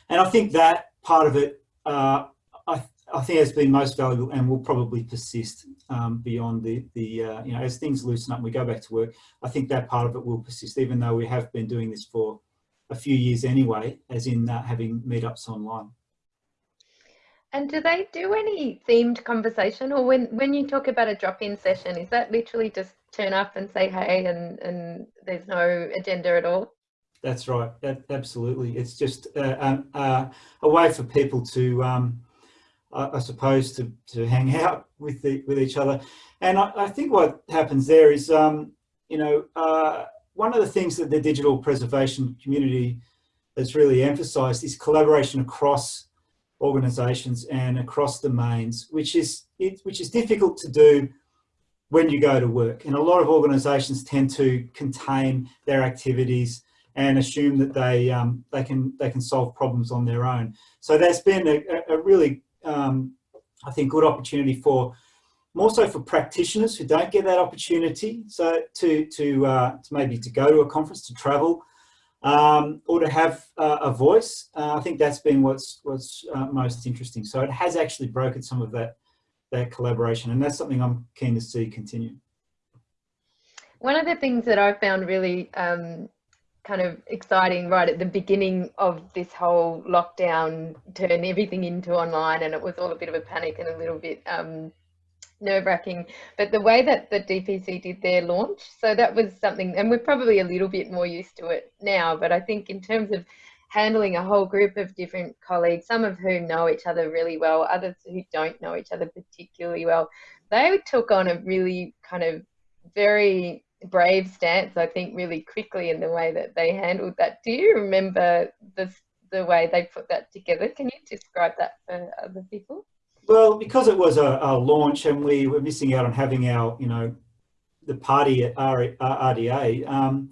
and I think that part of it uh, I think has been most valuable and will probably persist um, beyond the, the uh, you know, as things loosen up and we go back to work, I think that part of it will persist, even though we have been doing this for a few years anyway, as in uh, having meetups online. And do they do any themed conversation or when, when you talk about a drop-in session, is that literally just turn up and say, hey, and, and there's no agenda at all? That's right. That, absolutely. It's just uh, um, uh, a way for people to, um, I suppose, to, to hang [LAUGHS] out with the, with each other. And I, I think what happens there is, um, you know, uh, one of the things that the digital preservation community has really emphasised is collaboration across organisations and across domains, which is it, which is difficult to do when you go to work. And a lot of organisations tend to contain their activities and assume that they um, they can they can solve problems on their own. So there's been a, a really um, I think good opportunity for more so for practitioners who don't get that opportunity. So to to, uh, to maybe to go to a conference, to travel, um, or to have uh, a voice. Uh, I think that's been what's what's uh, most interesting. So it has actually broken some of that that collaboration, and that's something I'm keen to see continue. One of the things that I found really um, kind of exciting right at the beginning of this whole lockdown turn everything into online and it was all a bit of a panic and a little bit um, nerve wracking. But the way that the DPC did their launch, so that was something, and we're probably a little bit more used to it now, but I think in terms of handling a whole group of different colleagues, some of whom know each other really well, others who don't know each other particularly well, they took on a really kind of very brave stance, I think, really quickly in the way that they handled that. Do you remember the, the way they put that together? Can you describe that for other people? Well, because it was a, a, launch and we were missing out on having our, you know, the party at RDA, um,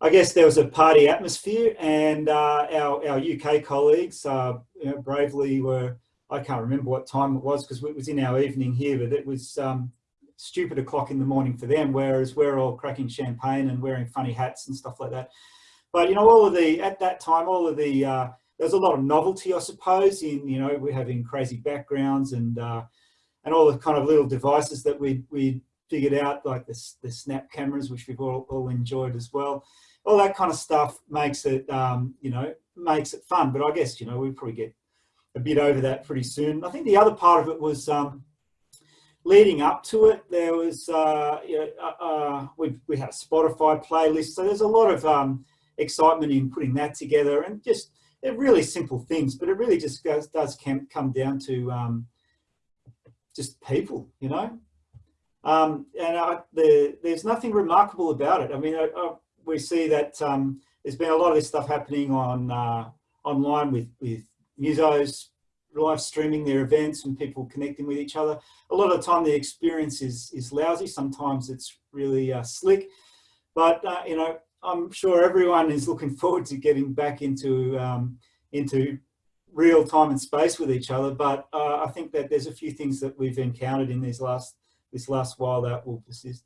I guess there was a party atmosphere and uh, our, our UK colleagues uh, you know, bravely were, I can't remember what time it was because it was in our evening here, but it was um, stupid o'clock in the morning for them, whereas we're all cracking champagne and wearing funny hats and stuff like that. But, you know, all of the, at that time, all of the, uh, there's a lot of novelty, I suppose, in, you know, we're having crazy backgrounds and, uh, and all the kind of little devices that we, we figured out, like the, the snap cameras, which we've all, all enjoyed as well. All that kind of stuff makes it, um, you know, makes it fun. But I guess, you know, we probably get a bit over that pretty soon. I think the other part of it was um, leading up to it, there was, uh, you know, uh, uh, we, we had a Spotify playlist. So there's a lot of um, excitement in putting that together and just, they're really simple things, but it really just goes, does come down to um, just people, you know. Um, and I, the, there's nothing remarkable about it. I mean, I, I, we see that um, there's been a lot of this stuff happening on uh, online with with musos live streaming their events and people connecting with each other. A lot of the time the experience is is lousy. Sometimes it's really uh, slick, but uh, you know I'm sure everyone is looking [LAUGHS] forward to getting back into um, into real time and space with each other. But uh, I think that there's a few things that we've encountered in these last this last while that will persist.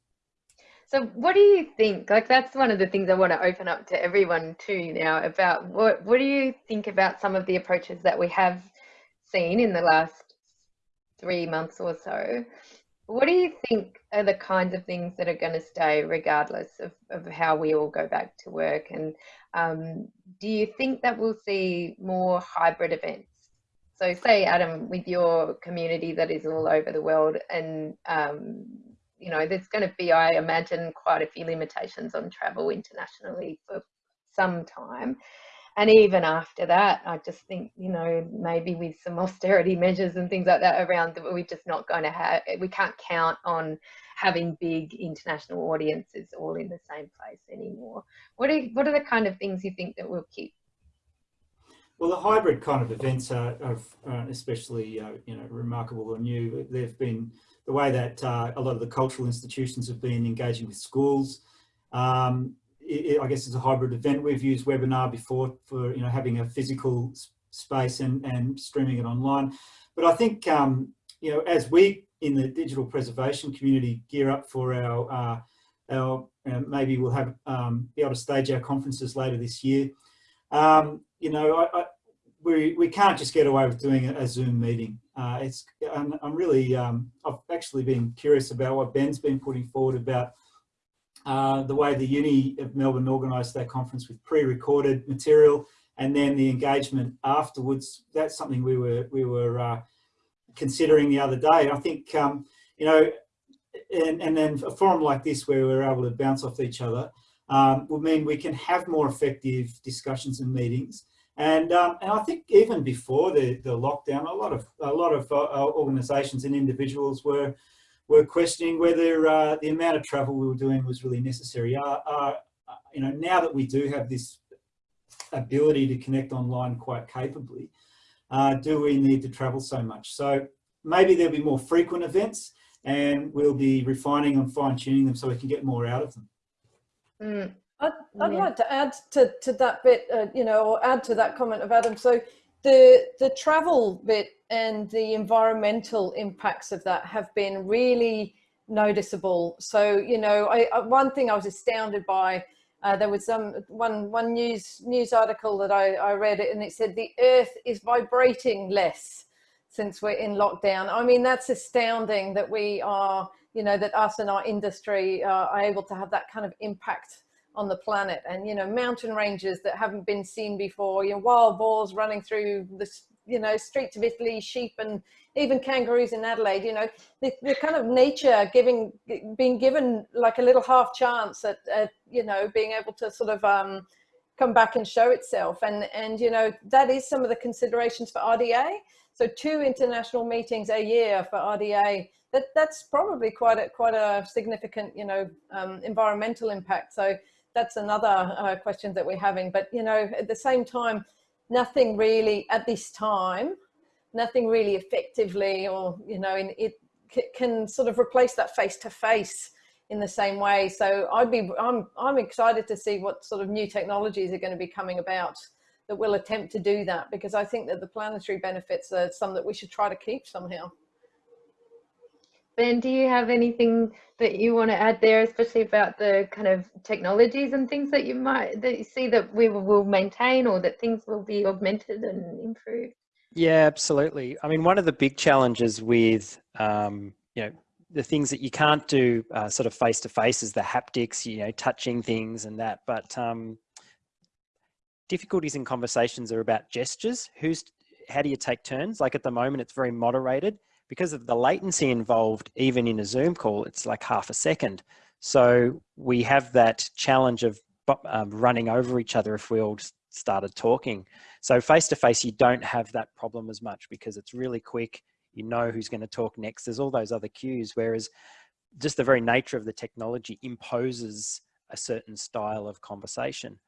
So what do you think? Like that's one of the things I want to open up to everyone too now about what what do you think about some of the approaches that we have seen in the last three months or so what do you think are the kinds of things that are going to stay regardless of, of how we all go back to work? And um, do you think that we'll see more hybrid events? So say, Adam, with your community that is all over the world and, um, you know, there's going to be, I imagine, quite a few limitations on travel internationally for some time and even after that i just think you know maybe with some [LAUGHS] austerity measures and things like that around we're just not going to have we can't count on having big international audiences all in the same place anymore what are what are the kind of things you think that we'll keep well, the hybrid kind of events are, are especially uh, you know remarkable or new. They've been the way that uh, a lot of the cultural institutions have been engaging with schools. Um, it, I guess it's a hybrid event. We've used webinar before for you know having a physical space and, and streaming it online. But I think um, you know as we in the digital preservation community gear up for our uh, our uh, maybe we'll have um, be able to stage our conferences later this year. Um, you know, I, I, we we can't just get away with doing a, a Zoom meeting. Uh, it's I'm, I'm really um, I've actually been curious about what Ben's been putting forward about uh, the way the Uni of Melbourne organised that conference with pre-recorded material and then the engagement afterwards. That's something we were we were uh, considering the other day. I think um, you know, and, and then a forum like this where we're able to bounce off each other um, will mean we can have more effective discussions and meetings. And um, and I think even before the the lockdown, a lot of a lot of uh, organisations and individuals were were questioning whether uh, the amount of travel we were doing was really necessary. Uh, uh, you know, now that we do have this ability to connect online quite capably, uh, do we need to travel so much? So maybe there'll be more frequent events. and we'll be refining and fine tuning them so we can get more out of them. Mm. I'd, I'd yeah. like to add to, to that bit, uh, you know, or add to that comment of Adam. So the, the travel bit and the environmental impacts of that have been really noticeable. So, you know, I, I one thing I was astounded by, uh, there was some one one news news article that I, I read it and it said the earth is vibrating less since we're in lockdown. I mean, that's astounding that we are, you know, that us and our industry uh, are able to have that kind of impact on the planet and, you know, mountain ranges that haven't been seen before, you know, wild boars running through the, you know, streets of Italy, sheep and even kangaroos in Adelaide, you know, the, the kind of nature giving, being given like a little half chance at, at you know, being able to sort of, um, come back and show itself. And, and, you know, that is some of the considerations for RDA. So two international meetings a year for RDA, that, that's probably quite a, quite a significant, you know, um, environmental impact. So that's another uh, question that we're having. But, you know, at the same time, nothing really at this time, nothing really effectively or, you know, in, it can sort of replace that face-to-face -face in the same way. So I'd be, I'm, I'm excited to see what sort of new technologies are going to be coming about that will attempt to do that because I think that the planetary benefits are some that we should try to keep somehow. Ben, do you have anything that you want to add there, especially about the kind of technologies and things that you might that you see that we will maintain or that things will be augmented and improved? Yeah, absolutely. I mean, one of the big challenges with um, you know the things that you can't do uh, sort of face to face is the haptics, you know, touching things and that. But um, difficulties in conversations are about gestures. Who's, how do you take turns? Like at the moment, it's very moderated because of the latency involved, even in a Zoom call, it's like half a second. So we have that challenge of um, running over each other if we all started talking. So face to face, you don't have that problem as much because it's really quick. You know who's going to talk next. There's all those other cues. Whereas just the very nature of the technology imposes a certain style of conversation.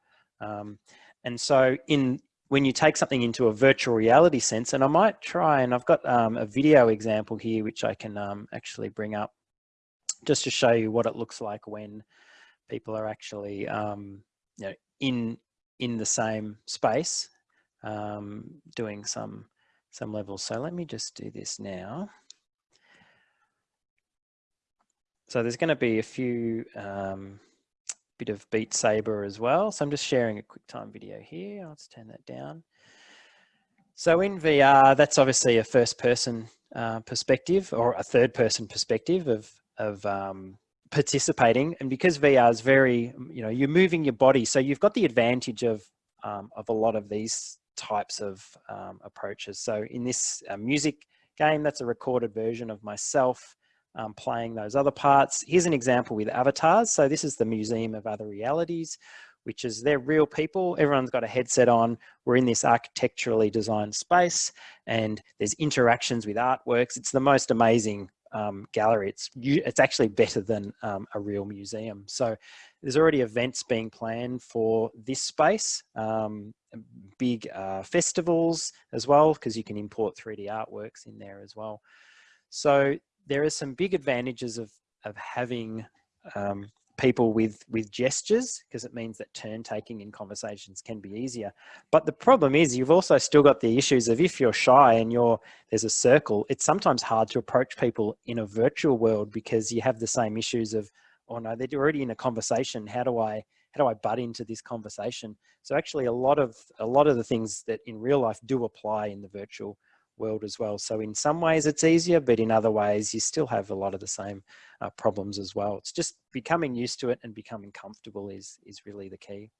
Um, and so in when you take something into a virtual reality sense, and I might try, and I've got um, a video example here, which I can um, actually bring up just to show you what it looks like when people are actually, um, you know, in, in the same space um, doing some, some levels. So let me just do this now. So there's going to be a few um, bit of Beat Saber as well. So I'm just sharing a QuickTime video here. Let's turn that down. So in VR, that's obviously a first person uh, perspective or a third person perspective of, of um, participating. And because VR is very, you know, you're moving your body. So you've got the advantage of, um, of a lot of these types of um, approaches. So in this uh, music game, that's a recorded version of myself um, playing those other parts. Here's an example with avatars. So this is the Museum of Other Realities, which is they're real people. Everyone's got a headset on. We're in this architecturally designed space and there's interactions with artworks. It's the most amazing um, gallery. It's, it's actually better than um, a real museum. So there's already events being planned for this space, um, big uh, festivals as well, because you can import 3D artworks in there as well. So there are some big advantages of, of having um, people with, with gestures because it means that turn taking in conversations can be easier. But the problem is you've also still got the issues of if you're shy and you're, there's a circle, it's sometimes hard to approach people in a virtual world because you have the same issues of, oh no, they're already in a conversation. How do I, how do I butt into this conversation? So actually a lot of, a lot of the things that in real life do apply in the virtual world as well. So in some ways it's easier, but in other ways you still have a lot of the same uh, problems as well. It's just becoming used to it and becoming comfortable is, is really the key.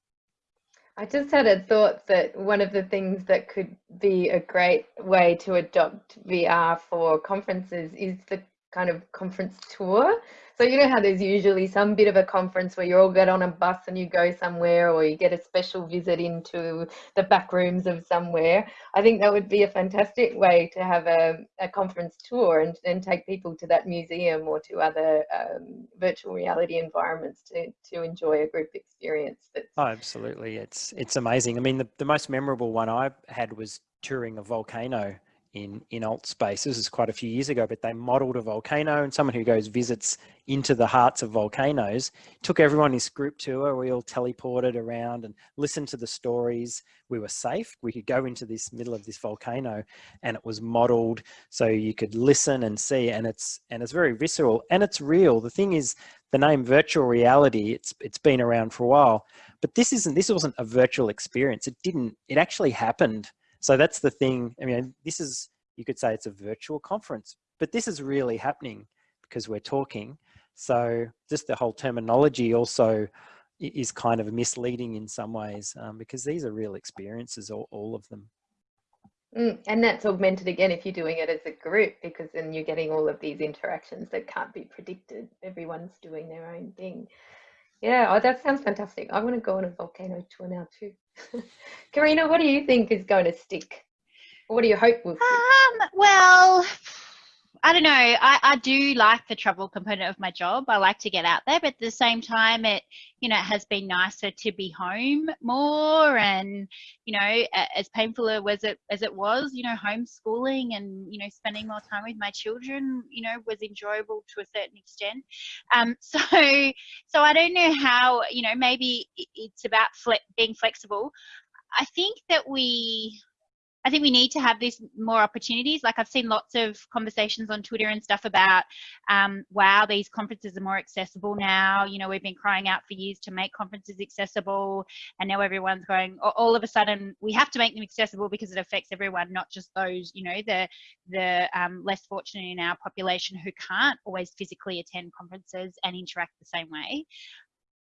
I just had a thought that one of the things that could be a great way to adopt VR for conferences is the kind of conference tour. So you know how there's usually some bit of a conference where you all get on a bus and you go somewhere or you get a special visit into the back rooms of somewhere. I think that would be a fantastic way to have a, a conference tour and, and take people to that museum or to other um, virtual reality environments to, to enjoy a group experience. That's... Oh, absolutely. It's, it's amazing. I mean, the, the most memorable one I had was touring a volcano in in Altspace. This is quite a few years ago, but they modelled a volcano, and someone who goes visits into the hearts of volcanoes took everyone in this group tour. We all teleported around and listened to the stories. We were safe. We could go into this middle of this volcano, and it was modelled so you could listen and see. And it's and it's very visceral and it's real. The thing is, the name virtual reality. It's it's been around for a while, but this isn't. This wasn't a virtual experience. It didn't. It actually happened so that's the thing. I mean, this is, you could say it's a virtual conference, but this is really happening because we're talking. So just the whole terminology also is kind of misleading in some ways um, because these are real experiences, all, all of them. Mm, and that's augmented again if you're doing it as a group because then you're getting all of these interactions that can't be predicted. Everyone's doing their own thing. Yeah, oh, that sounds fantastic. I want to go on a volcano tour now too. [LAUGHS] Karina, what do you think is going to stick? What do you hope will? Um, well, I don't know. I, I do like the travel component of my job. I like to get out there, but at the same time, it you know it has been nicer to be home more, and you know as painful as it as it was, you know homeschooling and you know spending more time with my children, you know was enjoyable to a certain extent. Um, [LAUGHS] so so I don't know how you know maybe it's about fle being flexible. I think that we I think we need to have these more opportunities. Like I've seen lots of conversations on Twitter and stuff about, um, wow, these conferences are more accessible now. You know, we've been crying out for years to make conferences accessible, and now everyone's going. All of a sudden, we have to make them accessible because it affects everyone, not just those, you know, the the um, less fortunate in our population who can't always physically attend conferences and interact the same way.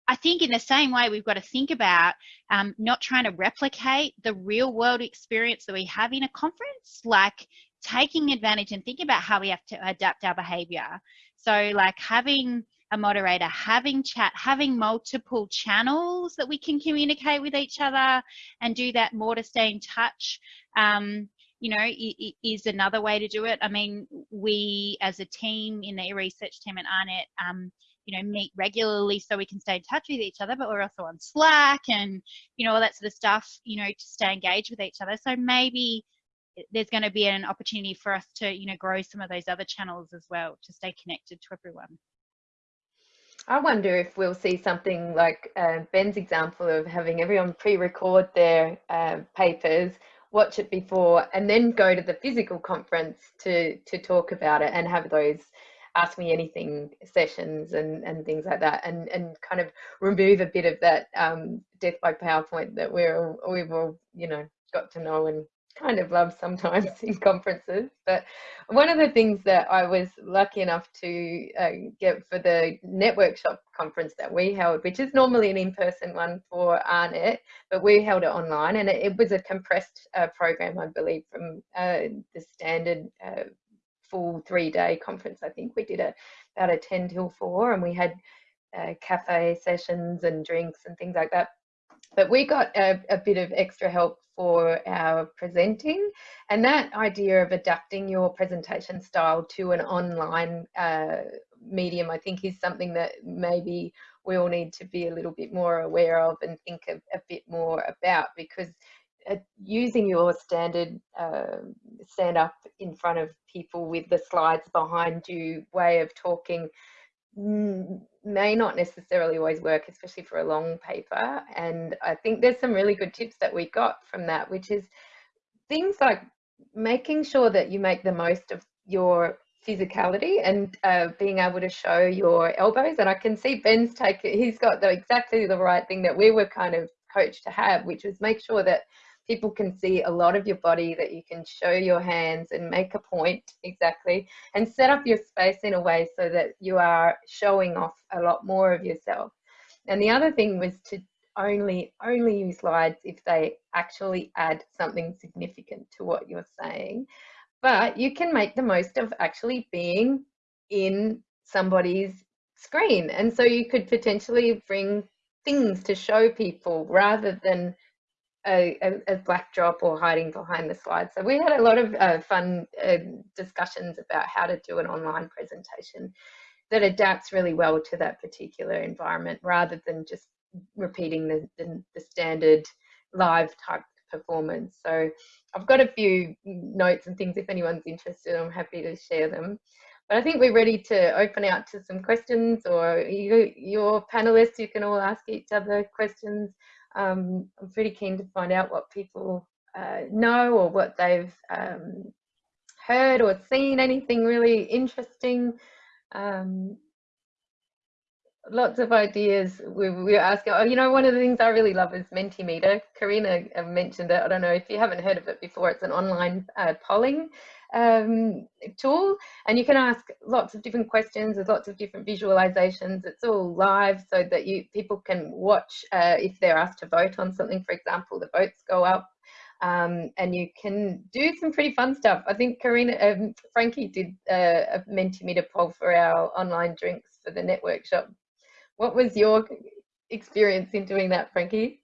I think in the same way, we've got to think about um, not trying to replicate the real world experience that we have in a conference, like taking advantage and thinking about how we have to adapt our behavior. So like having a moderator, having chat, having multiple channels that we can communicate with each other and do that more to stay in touch. Um, you know, is another way to do it. I mean, we as a team in the research team at AARNet, um, you know, meet regularly so we can stay in touch with each other, but we're also on Slack and, you know, all that sort of stuff, you know, to stay engaged with each other. So maybe there's going to be an opportunity for us to, you know, grow some of those other channels as well to stay connected to everyone. I wonder if we'll see something like uh, Ben's example of having everyone pre-record their uh, papers, watch it before, and then go to the physical conference to to talk about it and have those ask me anything sessions and, and things like that and, and kind of remove a bit of that um, death by PowerPoint that we're we've all, you know, got to know and kind of love sometimes [LAUGHS] in conferences. But one of the things that I was lucky enough to uh, get for the Networkshop conference that we held, which is normally an in-person one for AARNet, but we held it online and it, it was a compressed uh, program, I believe, from uh, the standard uh, full three day conference. I think we did a, about a 10 till 4 and we had uh, cafe sessions and drinks and things like that. But we got a, a bit of extra help for our presenting and that idea of adapting your presentation style to an online uh, medium I think is something that maybe we all need to be a little bit more aware of and think a, a bit more about because using your standard uh, stand up in front of people with the slides behind you way of talking may not necessarily always work, especially for a long paper. And I think there's some really good tips that we got from that, which is things like making sure that you make the most of your physicality and uh, being able to show your elbows. And I can see Ben's take, he's got the, exactly the right thing that we were kind of coached to have, which was make sure that people can see a lot of your body that you can show your hands and make a point exactly and set up your space in a way so that you are showing off a lot more of yourself. And the other thing was to only only use slides if they actually add something significant to what you're saying. But you can make the most of actually being in somebody's screen. And so you could potentially bring things to show people rather than a, a, a backdrop or hiding behind the slides. So we had a lot of uh, fun uh, discussions about how to do an online presentation that adapts really well to that particular environment rather than just repeating the, the, the standard live type performance. So I've got a few notes and things if anyone's interested, I'm happy to share them. But I think we're ready to open out to some questions or you, your panelists, you can all ask each other questions. Um, I'm pretty keen to find out what people uh, know or what they've um, heard or seen, anything really interesting. Um, lots of ideas. We, we were asking, oh, you know, one of the things I really love is Mentimeter. Karina uh, mentioned it. I don't know if you haven't heard of it before. It's an online uh, polling um, tool and you can ask lots of different questions. There's lots of different visualizations. It's all live so that you people can watch uh, if they're asked to vote on something, for example, the votes go up. Um, and you can do some pretty fun stuff. I think Karina, um, Frankie did uh, a Mentimeter poll for our online drinks for the Networkshop what was your experience in doing that, Frankie?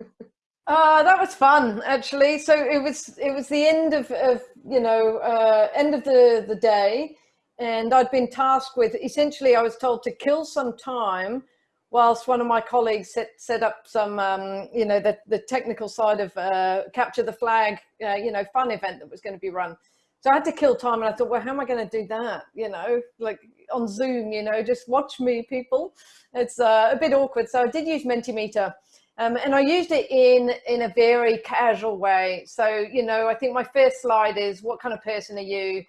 [LAUGHS] Uh, that was fun, actually. So it was it was the end of, of you know uh, end of the the day, and I'd been tasked with essentially I was told to kill some time whilst one of my colleagues set set up some um, you know the the technical side of uh, capture the flag uh, you know fun event that was going to be run. So I had to kill time and I thought, well, how am I going to do that? You know, like on Zoom, you know, just watch me people. It's uh, a bit awkward. So I did use Mentimeter um, and I used it in, in a very casual way. So, you know, I think my first slide is what kind of person are you?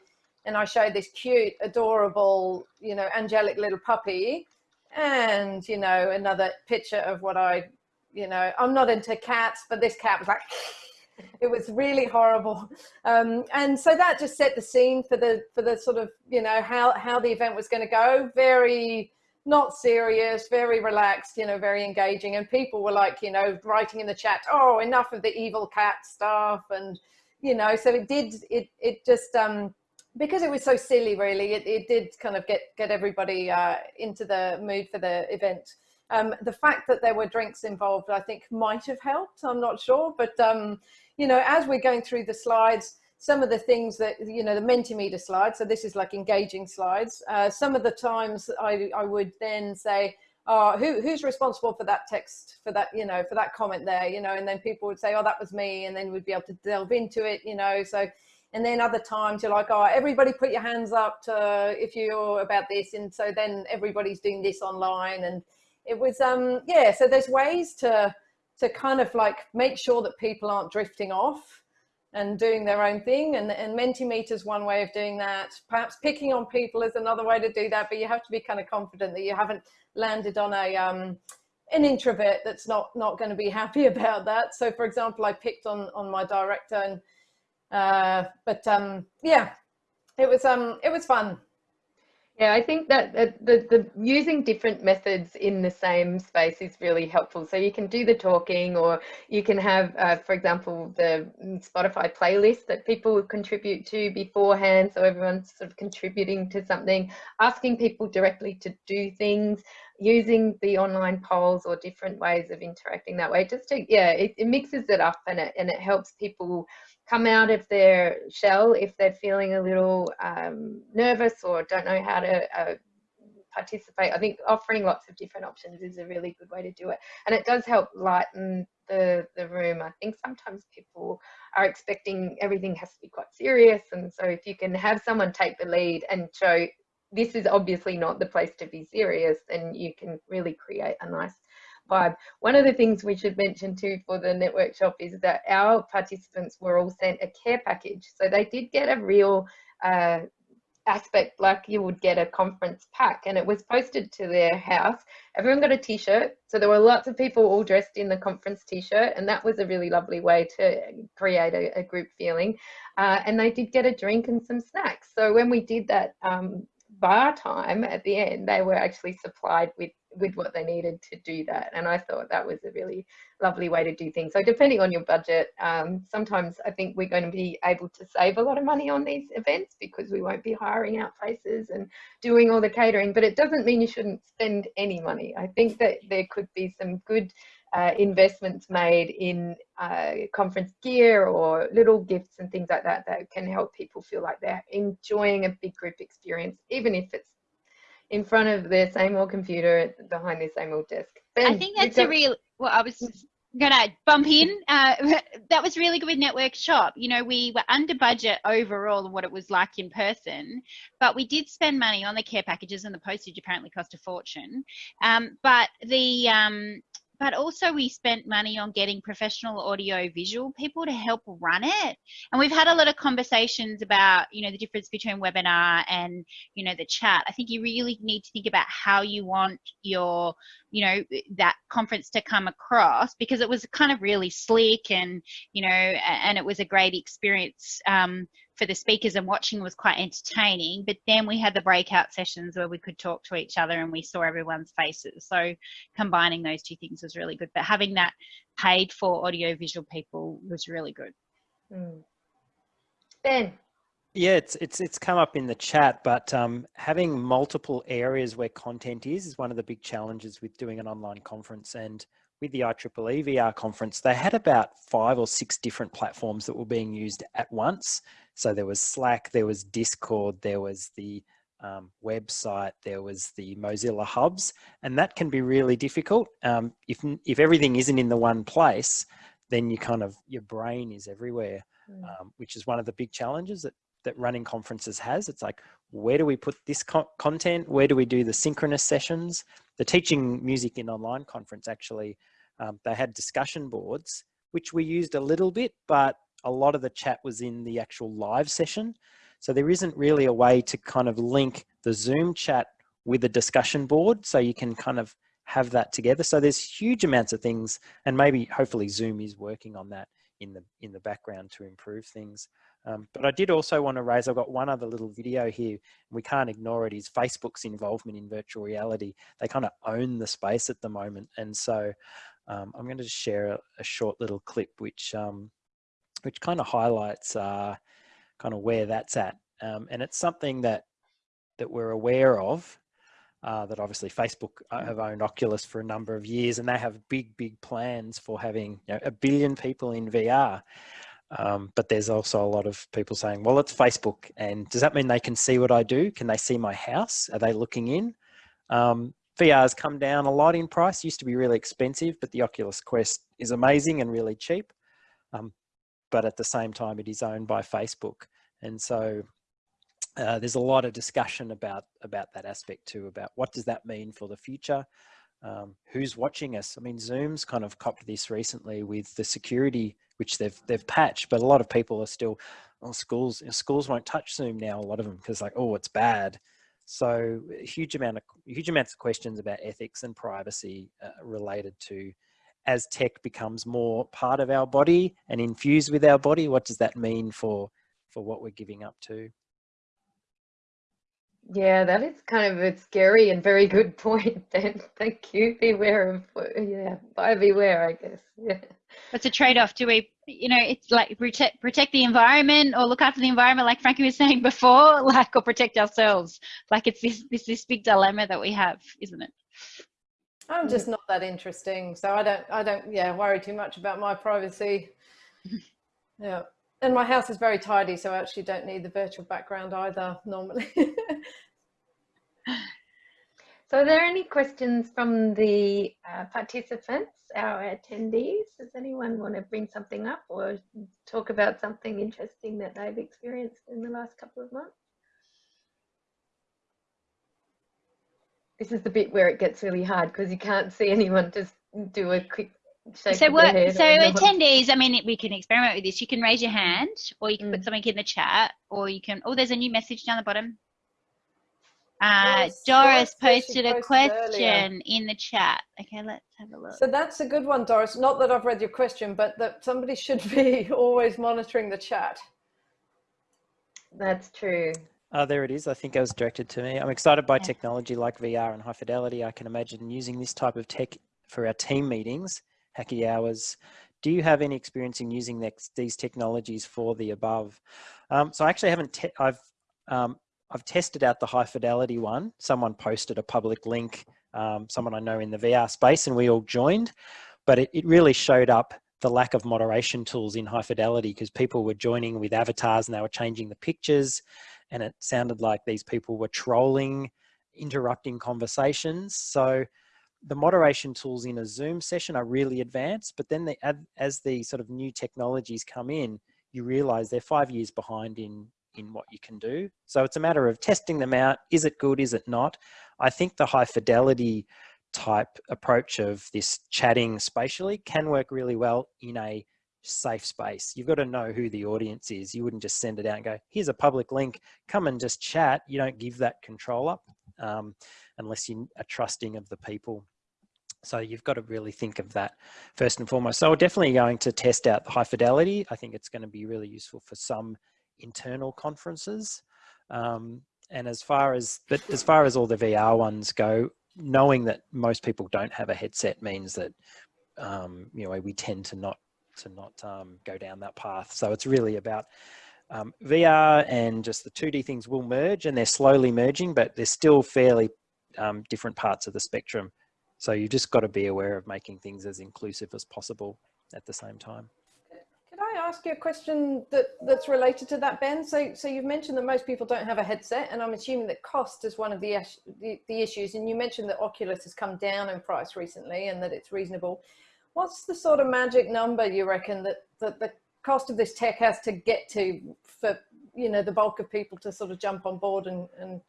And I showed this cute, adorable, you know, angelic little puppy and, you know, another picture of what I, you know, I'm not into cats, but this cat was like, [LAUGHS] it was really horrible um, and so that just set the scene for the for the sort of you know how how the event was going to go very not serious very relaxed you know very engaging. And people were like you know writing in the chat oh enough of the evil cat stuff. And you know so it did it it just um because it was so silly really it, it did kind of get get everybody uh into the mood for the event. Um, the fact that there were drinks involved, I think might have helped. I'm not sure, but um, you know, as we're going through the slides, some of the things that, you know, the Mentimeter slides, so this is like engaging slides. Uh, some of the times I, I would then say, oh, who, who's responsible for that text, for that, you know, for that comment there, you know, and then people would say, oh, that was me. And then we'd be able to delve into it, you know, so, and then other times you're like, oh, everybody put your hands up to, if you're about this. And so then everybody's doing this online and it was, um, yeah, so there's ways to, to kind of like make sure that people aren't drifting off and doing their own thing. And, and Mentimeter is one way of doing that. Perhaps picking on people is another way to do that, but you have to be kind of confident that you haven't landed on a, um, an introvert that's not, not going to be [LAUGHS] happy about that. So for example, I picked on, on my director and, uh, but um, yeah, it was, um, it was fun. Yeah, I think that the, the, using different methods in the same space is really helpful. So you can do the talking or you can have, uh, for example, the Spotify playlist that people contribute to beforehand. So everyone's sort of contributing to something, asking people directly to do things, using the online polls or different ways of interacting that way. Just to, yeah, it, it mixes it up and it, and it helps people come out of their shell if they're feeling a little um, nervous or don't know how to uh, participate. I think offering lots of different options is a really good way to do it. And it does help lighten the, the room. I think sometimes people are expecting everything has to be quite serious. And so if you can have someone take the lead and show this is obviously not the place to be serious, then you can really create a nice vibe. One of the things we should mention too for the Networkshop is that our participants were all sent a care package. So they did get a real uh, aspect like you would get a conference pack and it was posted to their house. Everyone got a t-shirt. So there were lots of people all dressed in the conference t-shirt and that was a really lovely way to create a, a group feeling. Uh, and they did get a drink and some snacks. So when we did that um, bar time at the end, they were actually supplied with with what they needed to do that. And I thought that was a really lovely way to do things. So depending on your budget, um, sometimes I think we're going to be able to save a lot of money on these events because we won't be hiring out places and doing all the catering, but it doesn't mean you shouldn't spend any money. I think that there could be some good uh, investments made in uh, conference gear or little gifts and things like that that can help people feel like they're enjoying a big group experience, even if it's in front of their same old computer behind their same old desk. Ben, I think that's a real, well, I was gonna bump in. Uh, [LAUGHS] that was really good with Networkshop. You know, we were under budget overall what it was like in person, but we did spend money on the care packages and the postage apparently cost a fortune. Um, but the um, but also we spent money on getting professional audio visual people to help run it. And we've had a lot of conversations about you know the difference between webinar and you know the chat. I think you really need to think about how you want your you know that conference to come across because it was kind of really slick and you know and it was a great experience um, for the speakers and watching was quite entertaining. But then we had the breakout sessions where we could talk to each other and we saw everyone's faces. So combining those two things was really good. But having that paid for audiovisual people was really good. Mm. Ben. Yeah, it's it's it's come up in the chat, but um, having multiple areas where content is is one of the big challenges with doing an online conference. And with the IEEE VR conference, they had about five or six different platforms that were being used at once. So there was Slack, there was Discord, there was the um, website, there was the Mozilla hubs, and that can be really difficult. Um, if, if everything isn't in the one place, then you kind of, your brain is everywhere, mm. um, which is one of the big challenges that, that running conferences has. It's like, where do we put this co content? Where do we do the synchronous sessions? The Teaching Music in Online conference actually, um, they had discussion boards, which we used a little bit, but a lot of the chat was in the actual live session. So there isn't really a way to kind of link the Zoom chat with a discussion board. So you can kind of have that together. So there's huge amounts of things and maybe hopefully Zoom is working on that in the in the background to improve things. Um, but I did also want to raise, I've got one other little video here, we can't ignore it, is Facebook's involvement in virtual reality. They kind of own the space at the moment. And so um, I'm going to share a, a, short little clip which um, which kind of highlights uh, kind of where that's at. Um, and it's something that that we're aware of. Uh, that obviously Facebook uh, have owned Oculus for a number of years, and they have big, big plans for having you know, a billion people in VR. Um, but there's also a lot of people saying, well, it's Facebook. And does that mean they can see what I do? Can they see my house? Are they looking in? Um, VR has come down a lot in price. Used to be really expensive, but the Oculus Quest is amazing and really cheap. Um, but at the same time it is owned by Facebook. And so uh, there's a lot of discussion about, about that aspect too, about what does that mean for the future? Um, who's watching us? I mean, Zoom's kind of copped this recently with the security, which they've they've patched, but a lot of people are still, oh, schools schools won't touch Zoom now. A lot of them because like, oh, it's bad. So huge amount of huge amounts of questions about ethics and privacy uh, related to as tech becomes more part of our body and infused with our body, what does that mean for, for what we're giving up to? Yeah, that is kind of a scary and very good point, [LAUGHS] Ben. Thank you. Beware of, yeah, buy beware, I guess. Yeah. It's a trade-off. Do we, you know, it's like protect, protect the environment or look after the environment, like Frankie was [LAUGHS] saying before, like, or protect ourselves. Like it's this, this, this big dilemma that we have, isn't it? I'm just not that interesting. So I don't, I don't, yeah, worry too much about my privacy. [LAUGHS] Yeah. And my house is very tidy, so I actually don't need the virtual background either normally. [LAUGHS] so are there any questions from the uh, participants, our attendees? Does anyone want to bring something up or talk about something interesting that they've experienced in the last couple of months? This is the bit where it gets really hard because you can't see anyone just do a quick shake so what so attendees i mean we can experiment with this you can raise your hand or you can mm. put something in the chat or you can oh there's a new message down the bottom uh, yes, Doris, posted a question earlier. in the chat. Okay, let's have a look. So that's a good one, Doris. Not that I've read your question, but that somebody should be [LAUGHS] always monitoring the chat. That's true. Uh, there it is. I think it was directed to me. I'm excited by technology like VR and high fidelity. I can imagine using this type of tech for our team meetings, hacky hours. Do you have any experience in using these technologies for the above? Um, so I actually haven't, I've, um, I've tested out the high fidelity one. Someone posted a public link, um, someone I know in the VR space and we all joined, but it, it really showed up the lack of moderation tools in high fidelity because people were joining with avatars and they were changing the pictures and it sounded like these people were trolling, interrupting conversations. So the moderation tools in a Zoom session are really advanced, but then they, as the sort of new technologies come in, you realize they're five years behind in, in what you can do. So it's a matter of testing them out. Is it good? Is it not? I think the high fidelity type approach of this chatting spatially can work really well in a safe space. You've got to know who the audience is. You wouldn't just send it out and go, here's a public link, come and just chat. You don't give that control up um, unless you are trusting of the people. So you've got to really think of that first and foremost. So we're definitely going to test out the high fidelity. I think it's going to be really useful for some internal conferences. Um, and as far as, but as far as all the VR ones go, knowing that most people don't have a headset means that, um, you know, we tend to not, to not um, go down that path. So it's really about um, VR and just the 2D things will merge and they're slowly merging, but they're still fairly um, different parts of the spectrum. So you've just got to be aware of making things as inclusive as possible at the same time. Could I ask you a question that, that's related to that, Ben? So, so you've mentioned that most people don't have a headset, and I'm assuming that cost is one of the, the, the issues. And you mentioned that Oculus has come down in price recently and that it's reasonable. What's the sort of magic number you reckon that, that the cost of this tech has to get to for you know the bulk of people to sort of jump on board and, and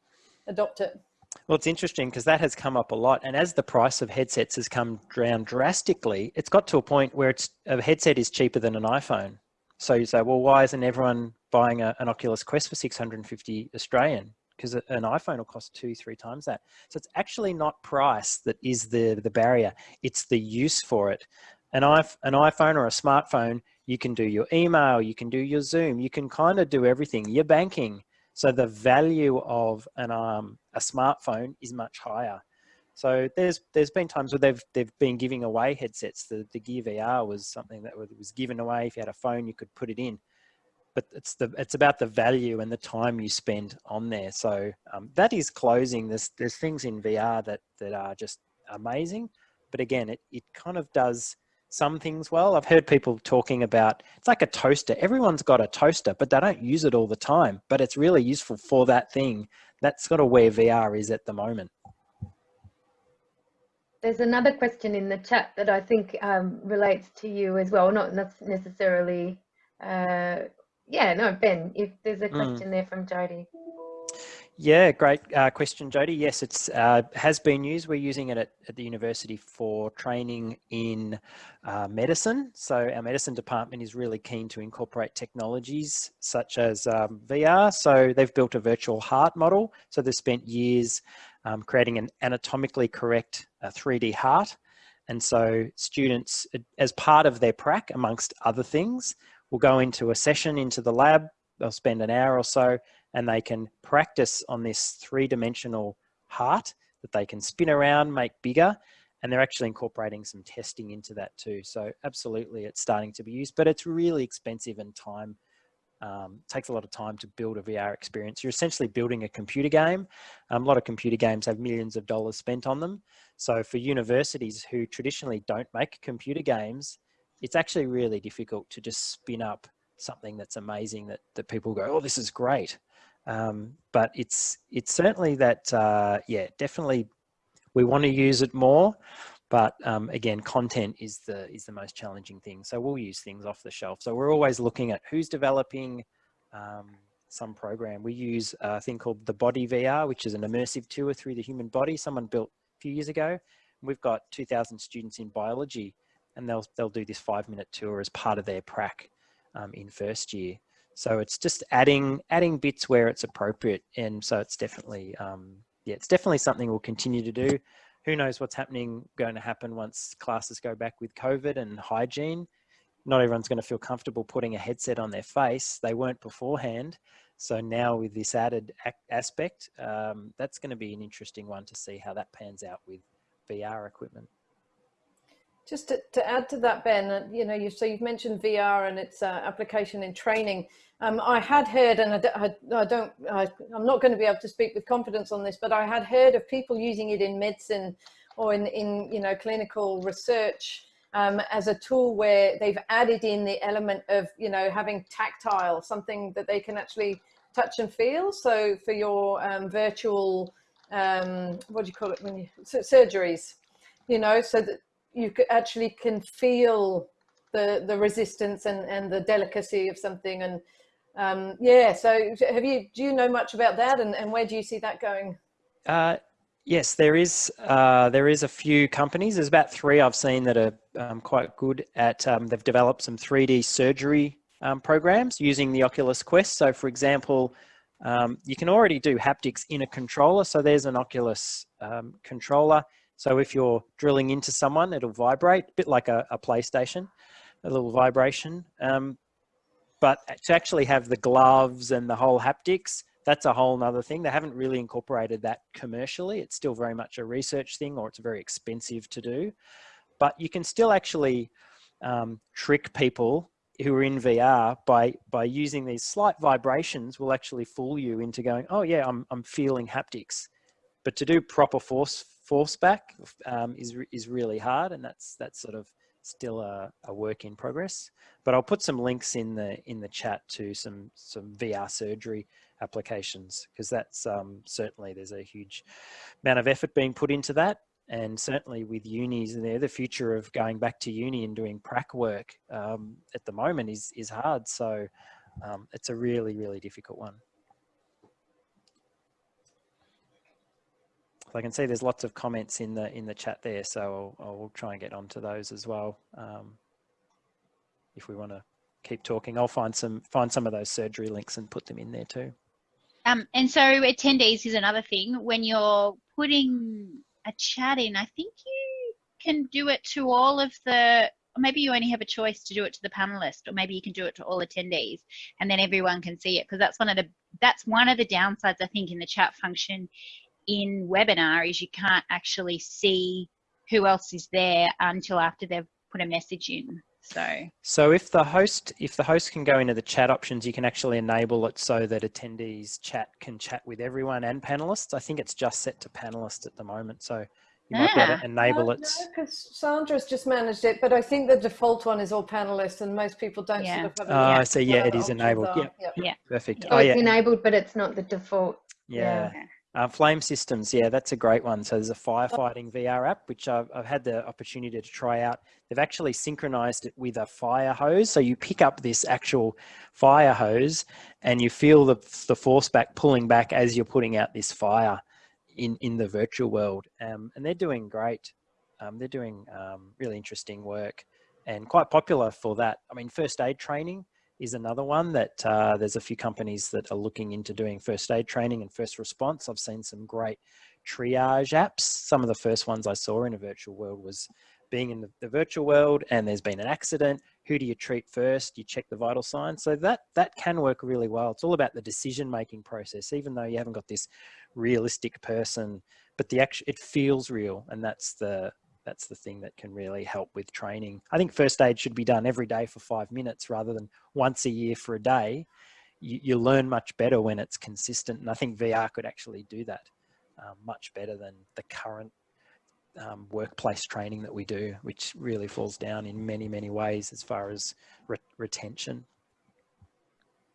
adopt it? Well, it's interesting because that has come up a lot. And as the price of headsets has come down drastically, it's got to a point where it's a headset is cheaper than an iPhone. So you say, well, why isn't everyone buying a, an Oculus Quest for 650 Australian? Because an iPhone will cost two, three times that. So it's actually not price that is the, the barrier. It's the use for it. An, an iPhone or a smartphone, you can do your email, you can do your Zoom, you can kind of do everything, your banking. So the value of an um, a smartphone is much higher. So there's there's been times where they've they've been giving away headsets. The the Gear VR was something that was given away. If you had a phone, you could put it in. But it's the it's about the value and the time you spend on there. So um, that is closing. There's there's things in VR that that are just amazing. But again, it it kind of does some things well. I've heard people talking about, it's like a toaster. Everyone's got a toaster, but they don't use it all the time, but it's really useful for that thing. That's sort of where VR is at the moment. There's another question in the chat that I think um, relates to you as well, not necessarily, uh, yeah, no, Ben, if there's a hmm. question mm. there from Jody. Yeah, great uh, question, Jody. Yes, it's uh, has been used. We're using it at, at the university for training in uh, medicine. So our medicine department is really keen to incorporate technologies such as um, VR. So they've built a virtual heart model. So they've spent years um, creating an anatomically correct 3D uh, heart. And so students, as part of their prac, amongst other things, will go into a session into the lab. They'll spend an hour or so and they can practice on this three-dimensional heart that they can spin around, make bigger, and they're actually incorporating some testing into that too. So absolutely, it's starting to be used, but it's really expensive and time um, takes a lot of time to build a VR experience. You're essentially building a computer game. Um, a lot of computer games have millions of dollars spent on them. So for universities who traditionally don't make computer games, it's actually really difficult to just spin up something that's amazing that, that people go, oh, this is great. Um, but it's it's certainly that uh, yeah definitely we want to use it more but um, again content is the is the most challenging thing. So we'll use things off the shelf. So we're always looking at who's developing um, some program. We use a thing called the body VR which is an immersive tour through the human body. Someone built a few years ago. We've got 2,000 students in biology and they'll they'll do this five minute tour as part of their prac um, in first year so it's just adding adding bits where it's appropriate, and so it's definitely um, yeah, it's definitely something we'll continue to do. Who knows what's happening going to happen once classes go back with COVID and hygiene? Not everyone's going to feel comfortable putting a headset on their face. They weren't beforehand. So now with this added aspect, um, that's going to be an interesting one to see how that pans out with VR equipment. Just to, to add to that, Ben, uh, you know, you, so you've mentioned VR and its uh, application in training. Um, I had heard, and I, I, don't, I, am not going to be able to speak with confidence on this, but I had heard of people using it in medicine or in, in you know, clinical research um, as a tool where they've added in the element of, you know, having tactile, something that they can actually touch and feel. So for your um, virtual, um, what do you call it when you, surgeries, you know, so that you actually can feel the the resistance and and the delicacy of something and um, yeah so have you do you know much about that and, and where do you see that going? Uh, yes there is uh, there is a few companies. There's about three i've seen that are um, quite good at um, they've developed some 3d surgery um, programs using the oculus quest. So for example um, you can already do haptics in a controller. So there's an oculus um, controller so if you're drilling into someone, it'll vibrate, a bit like a, a PlayStation, a little vibration. Um, but to actually have the gloves and the whole haptics, that's a whole nother thing. They haven't really incorporated that commercially. It's still very much a research thing or it's very expensive to do. But you can still actually um, trick people who are in VR by by using these slight vibrations will actually fool you into going, oh yeah, I'm, I'm feeling haptics. But to do proper force force back um, is, is really hard and that's, that's sort of still a, a, work in progress. But I'll put some links in the, in the chat to some, some VR surgery applications because that's um, certainly there's a huge amount of effort being put into that. And certainly with unis, there, the future of going back to uni and doing prac work um, at the moment is, is hard. So um, it's a really, really difficult one. I can see there's lots of comments in the in the chat there, so I'll, I'll try and get onto those as well. Um, if we want to keep talking, I'll find some find some of those surgery links and put them in there too. Um, and so attendees is another thing. When you're putting a chat in, I think you can do it to all of the maybe you only have a choice to do it to the panelist or maybe you can do it to all attendees and then everyone can see it because that's one of the that's one of the downsides i think in the chat function in webinar is you can't actually see who else is there until after they've put a message in. So, so if the host if the host can go into the chat options, you can actually enable it so that attendees chat can chat with everyone and panelists. I think it's just set to panelists at the moment, so you might be able to enable it. No, because Sandra's just managed it, but I think the default one is all panelists, and most people don't yeah. sort of have. Oh, I see. Yeah, it is enabled. Yeah. yeah, yeah, perfect. Oh, oh it's yeah. enabled, but it's not the default. yeah. yeah. Uh, FLAIM Systems, yeah, that's a great one. So there's a firefighting VR app, which I've, I've, had the opportunity to try out. They've actually synchronized it with a fire hose. So you pick up this actual fire hose and you feel the, the force back pulling back as you're putting out this fire in, in the virtual world. Um, and they're doing great. Um, they're doing um, really interesting work and quite popular for that. I mean, first aid training, is another one that uh, there's a few companies that are looking into doing first aid training and first response. I've seen some great triage apps. Some of the first ones I saw in a virtual world was being in the, the, virtual world and there's been an accident. Who do you treat first? You check the vital signs. So that, that can work really well. It's all about the decision-making process, even though you haven't got this realistic person, but the action, it feels real. And that's the, that's the thing that can really help with training. I think first aid should be done every day for five minutes rather than once a year for a day. You, you learn much better when it's consistent. And I think VR could actually do that um, much better than the current um, workplace training that we do, which really falls down in many, many ways as far as re retention.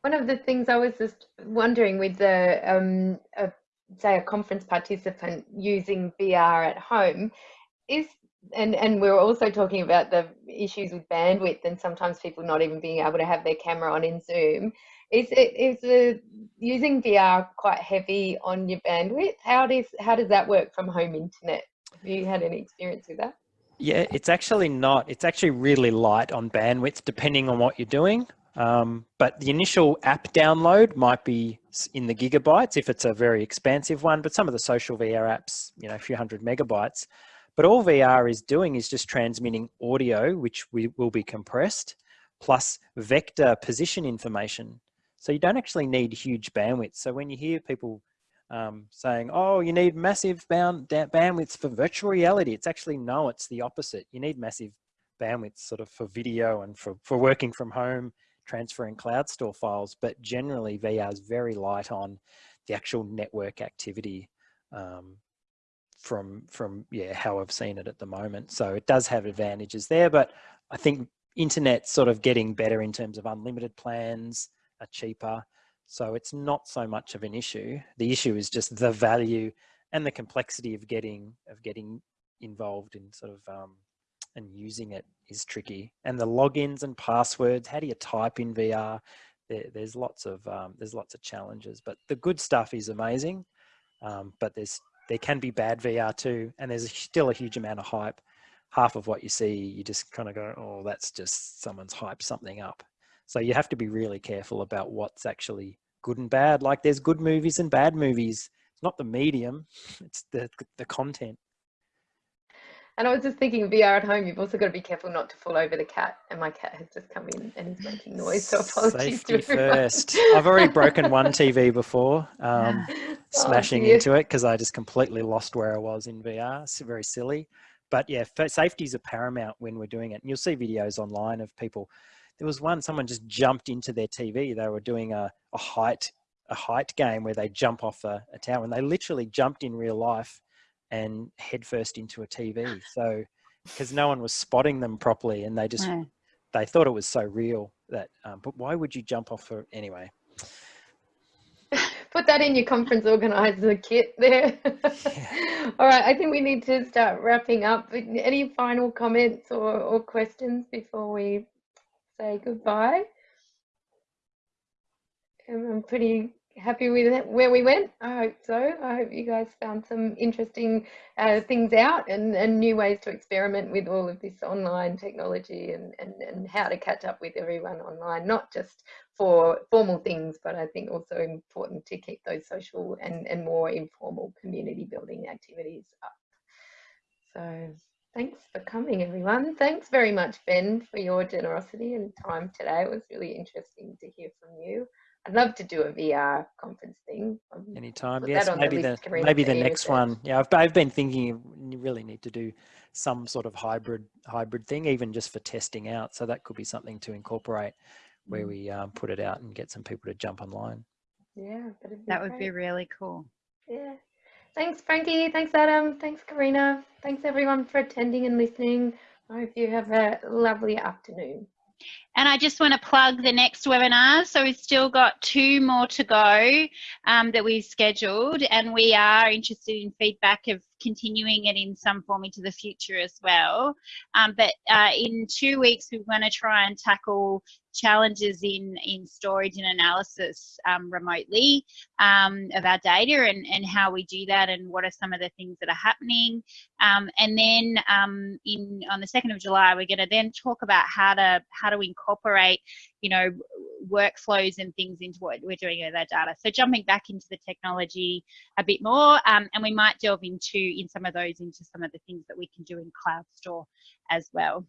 One of the things I was just wondering with the, um, say, a conference participant using VR at home, is and and we are also talking about the issues with bandwidth and sometimes people not even being able to have their camera on in Zoom. Is it is the using VR quite heavy on your bandwidth? How does how does that work from home internet? Have you had any experience with that? Yeah, it's actually not. It's actually really light on bandwidth depending on what you're doing. Um, but the initial app download might be in the gigabytes if it's a very expansive one. But some of the social VR apps, you know, a few hundred megabytes. But all VR is doing is just transmitting audio, which we, will be compressed, plus vector position information. So you don't actually need huge bandwidth. So when you hear people um, saying, oh, you need massive bound, bandwidths for virtual reality, it's actually, no, it's the opposite. You need massive bandwidth sort of for video and for, for working from home, transferring CloudStor files. But generally VR is very light on the actual network activity. Um, from from yeah how I've seen it at the moment. So it does have advantages there, but I think internet sort of getting better in terms of unlimited plans are cheaper. So it's not so much of an issue. The issue is just the value and the complexity of getting of getting involved in sort of um, and using it is tricky. And the logins and passwords, how do you type in VR? There, there's lots of um, there's lots of challenges, but the good stuff is amazing. Um, but there's there can be bad VR too, and there's still a huge amount of hype. Half of what you see, you just kind of go, "Oh, that's just someone's hyped something up." So you have to be really careful about what's actually good and bad. Like there's good movies and bad movies. It's not the medium; it's the the content. And I was just thinking VR at home, you've also got to be careful not to fall over the cat. And my cat has just come in and is making noise. So apologies Safety first. I've already broken one TV before, um, [LAUGHS] oh, smashing dear. into it because I just completely lost where I was in VR. It's very silly. But yeah, safety is a paramount when we're doing it. And you'll see videos online of people. There was one, someone just jumped into their TV. They were doing a, a height a height game where they jump off a, a tower and they literally jumped in real life and headfirst into a TV. So because no one was spotting them properly, and they just no. they thought it was so real that. Um, but why would you jump off for anyway? [LAUGHS] Put that in your conference organizer kit there. Yeah. [LAUGHS] All right, I think we need to start wrapping up. Any final comments or, or questions before we say goodbye? I'm pretty happy with where we went. I hope so. I hope you guys found some interesting uh, things out and, and new ways to experiment with all of this online technology and, and, and how to catch up with everyone online, not just for formal things, but I think also important to keep those social and, and more informal community building activities up. So thanks for coming everyone. Thanks very much, Ben, for your generosity and time today. It was really interesting to hear from you. I'd love to do a VR conference thing. Um, Anytime, yes. Maybe the, the maybe the next one. Yeah, I've I've been thinking you really need to do some sort of hybrid hybrid thing, even just for testing out. So that could be something to incorporate, where mm. we um, put it out and get some people to jump online. Yeah, that would be really cool. Yeah. Thanks, Frankie. Thanks, Adam. Thanks, Karina. Thanks, everyone, for attending and listening. I hope you have a lovely afternoon. And I just want to plug the next webinar. So we've still got two more to go um, that we've scheduled, and we are interested in feedback of continuing it in some form into the future as well. Um, but uh, in two weeks, we're going to try and tackle challenges in, in storage and analysis um, remotely um, of our data and, and how we do that and what are some of the things that are happening. Um, and then um, in on the 2nd of July, we're going to then talk about how to how to incorporate, you know, workflows and things into what we're doing with our data. So jumping back into the technology a bit more, um, and we might delve into in some of those into some of the things that we can do in CloudStor as well.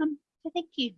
Um, so thank you.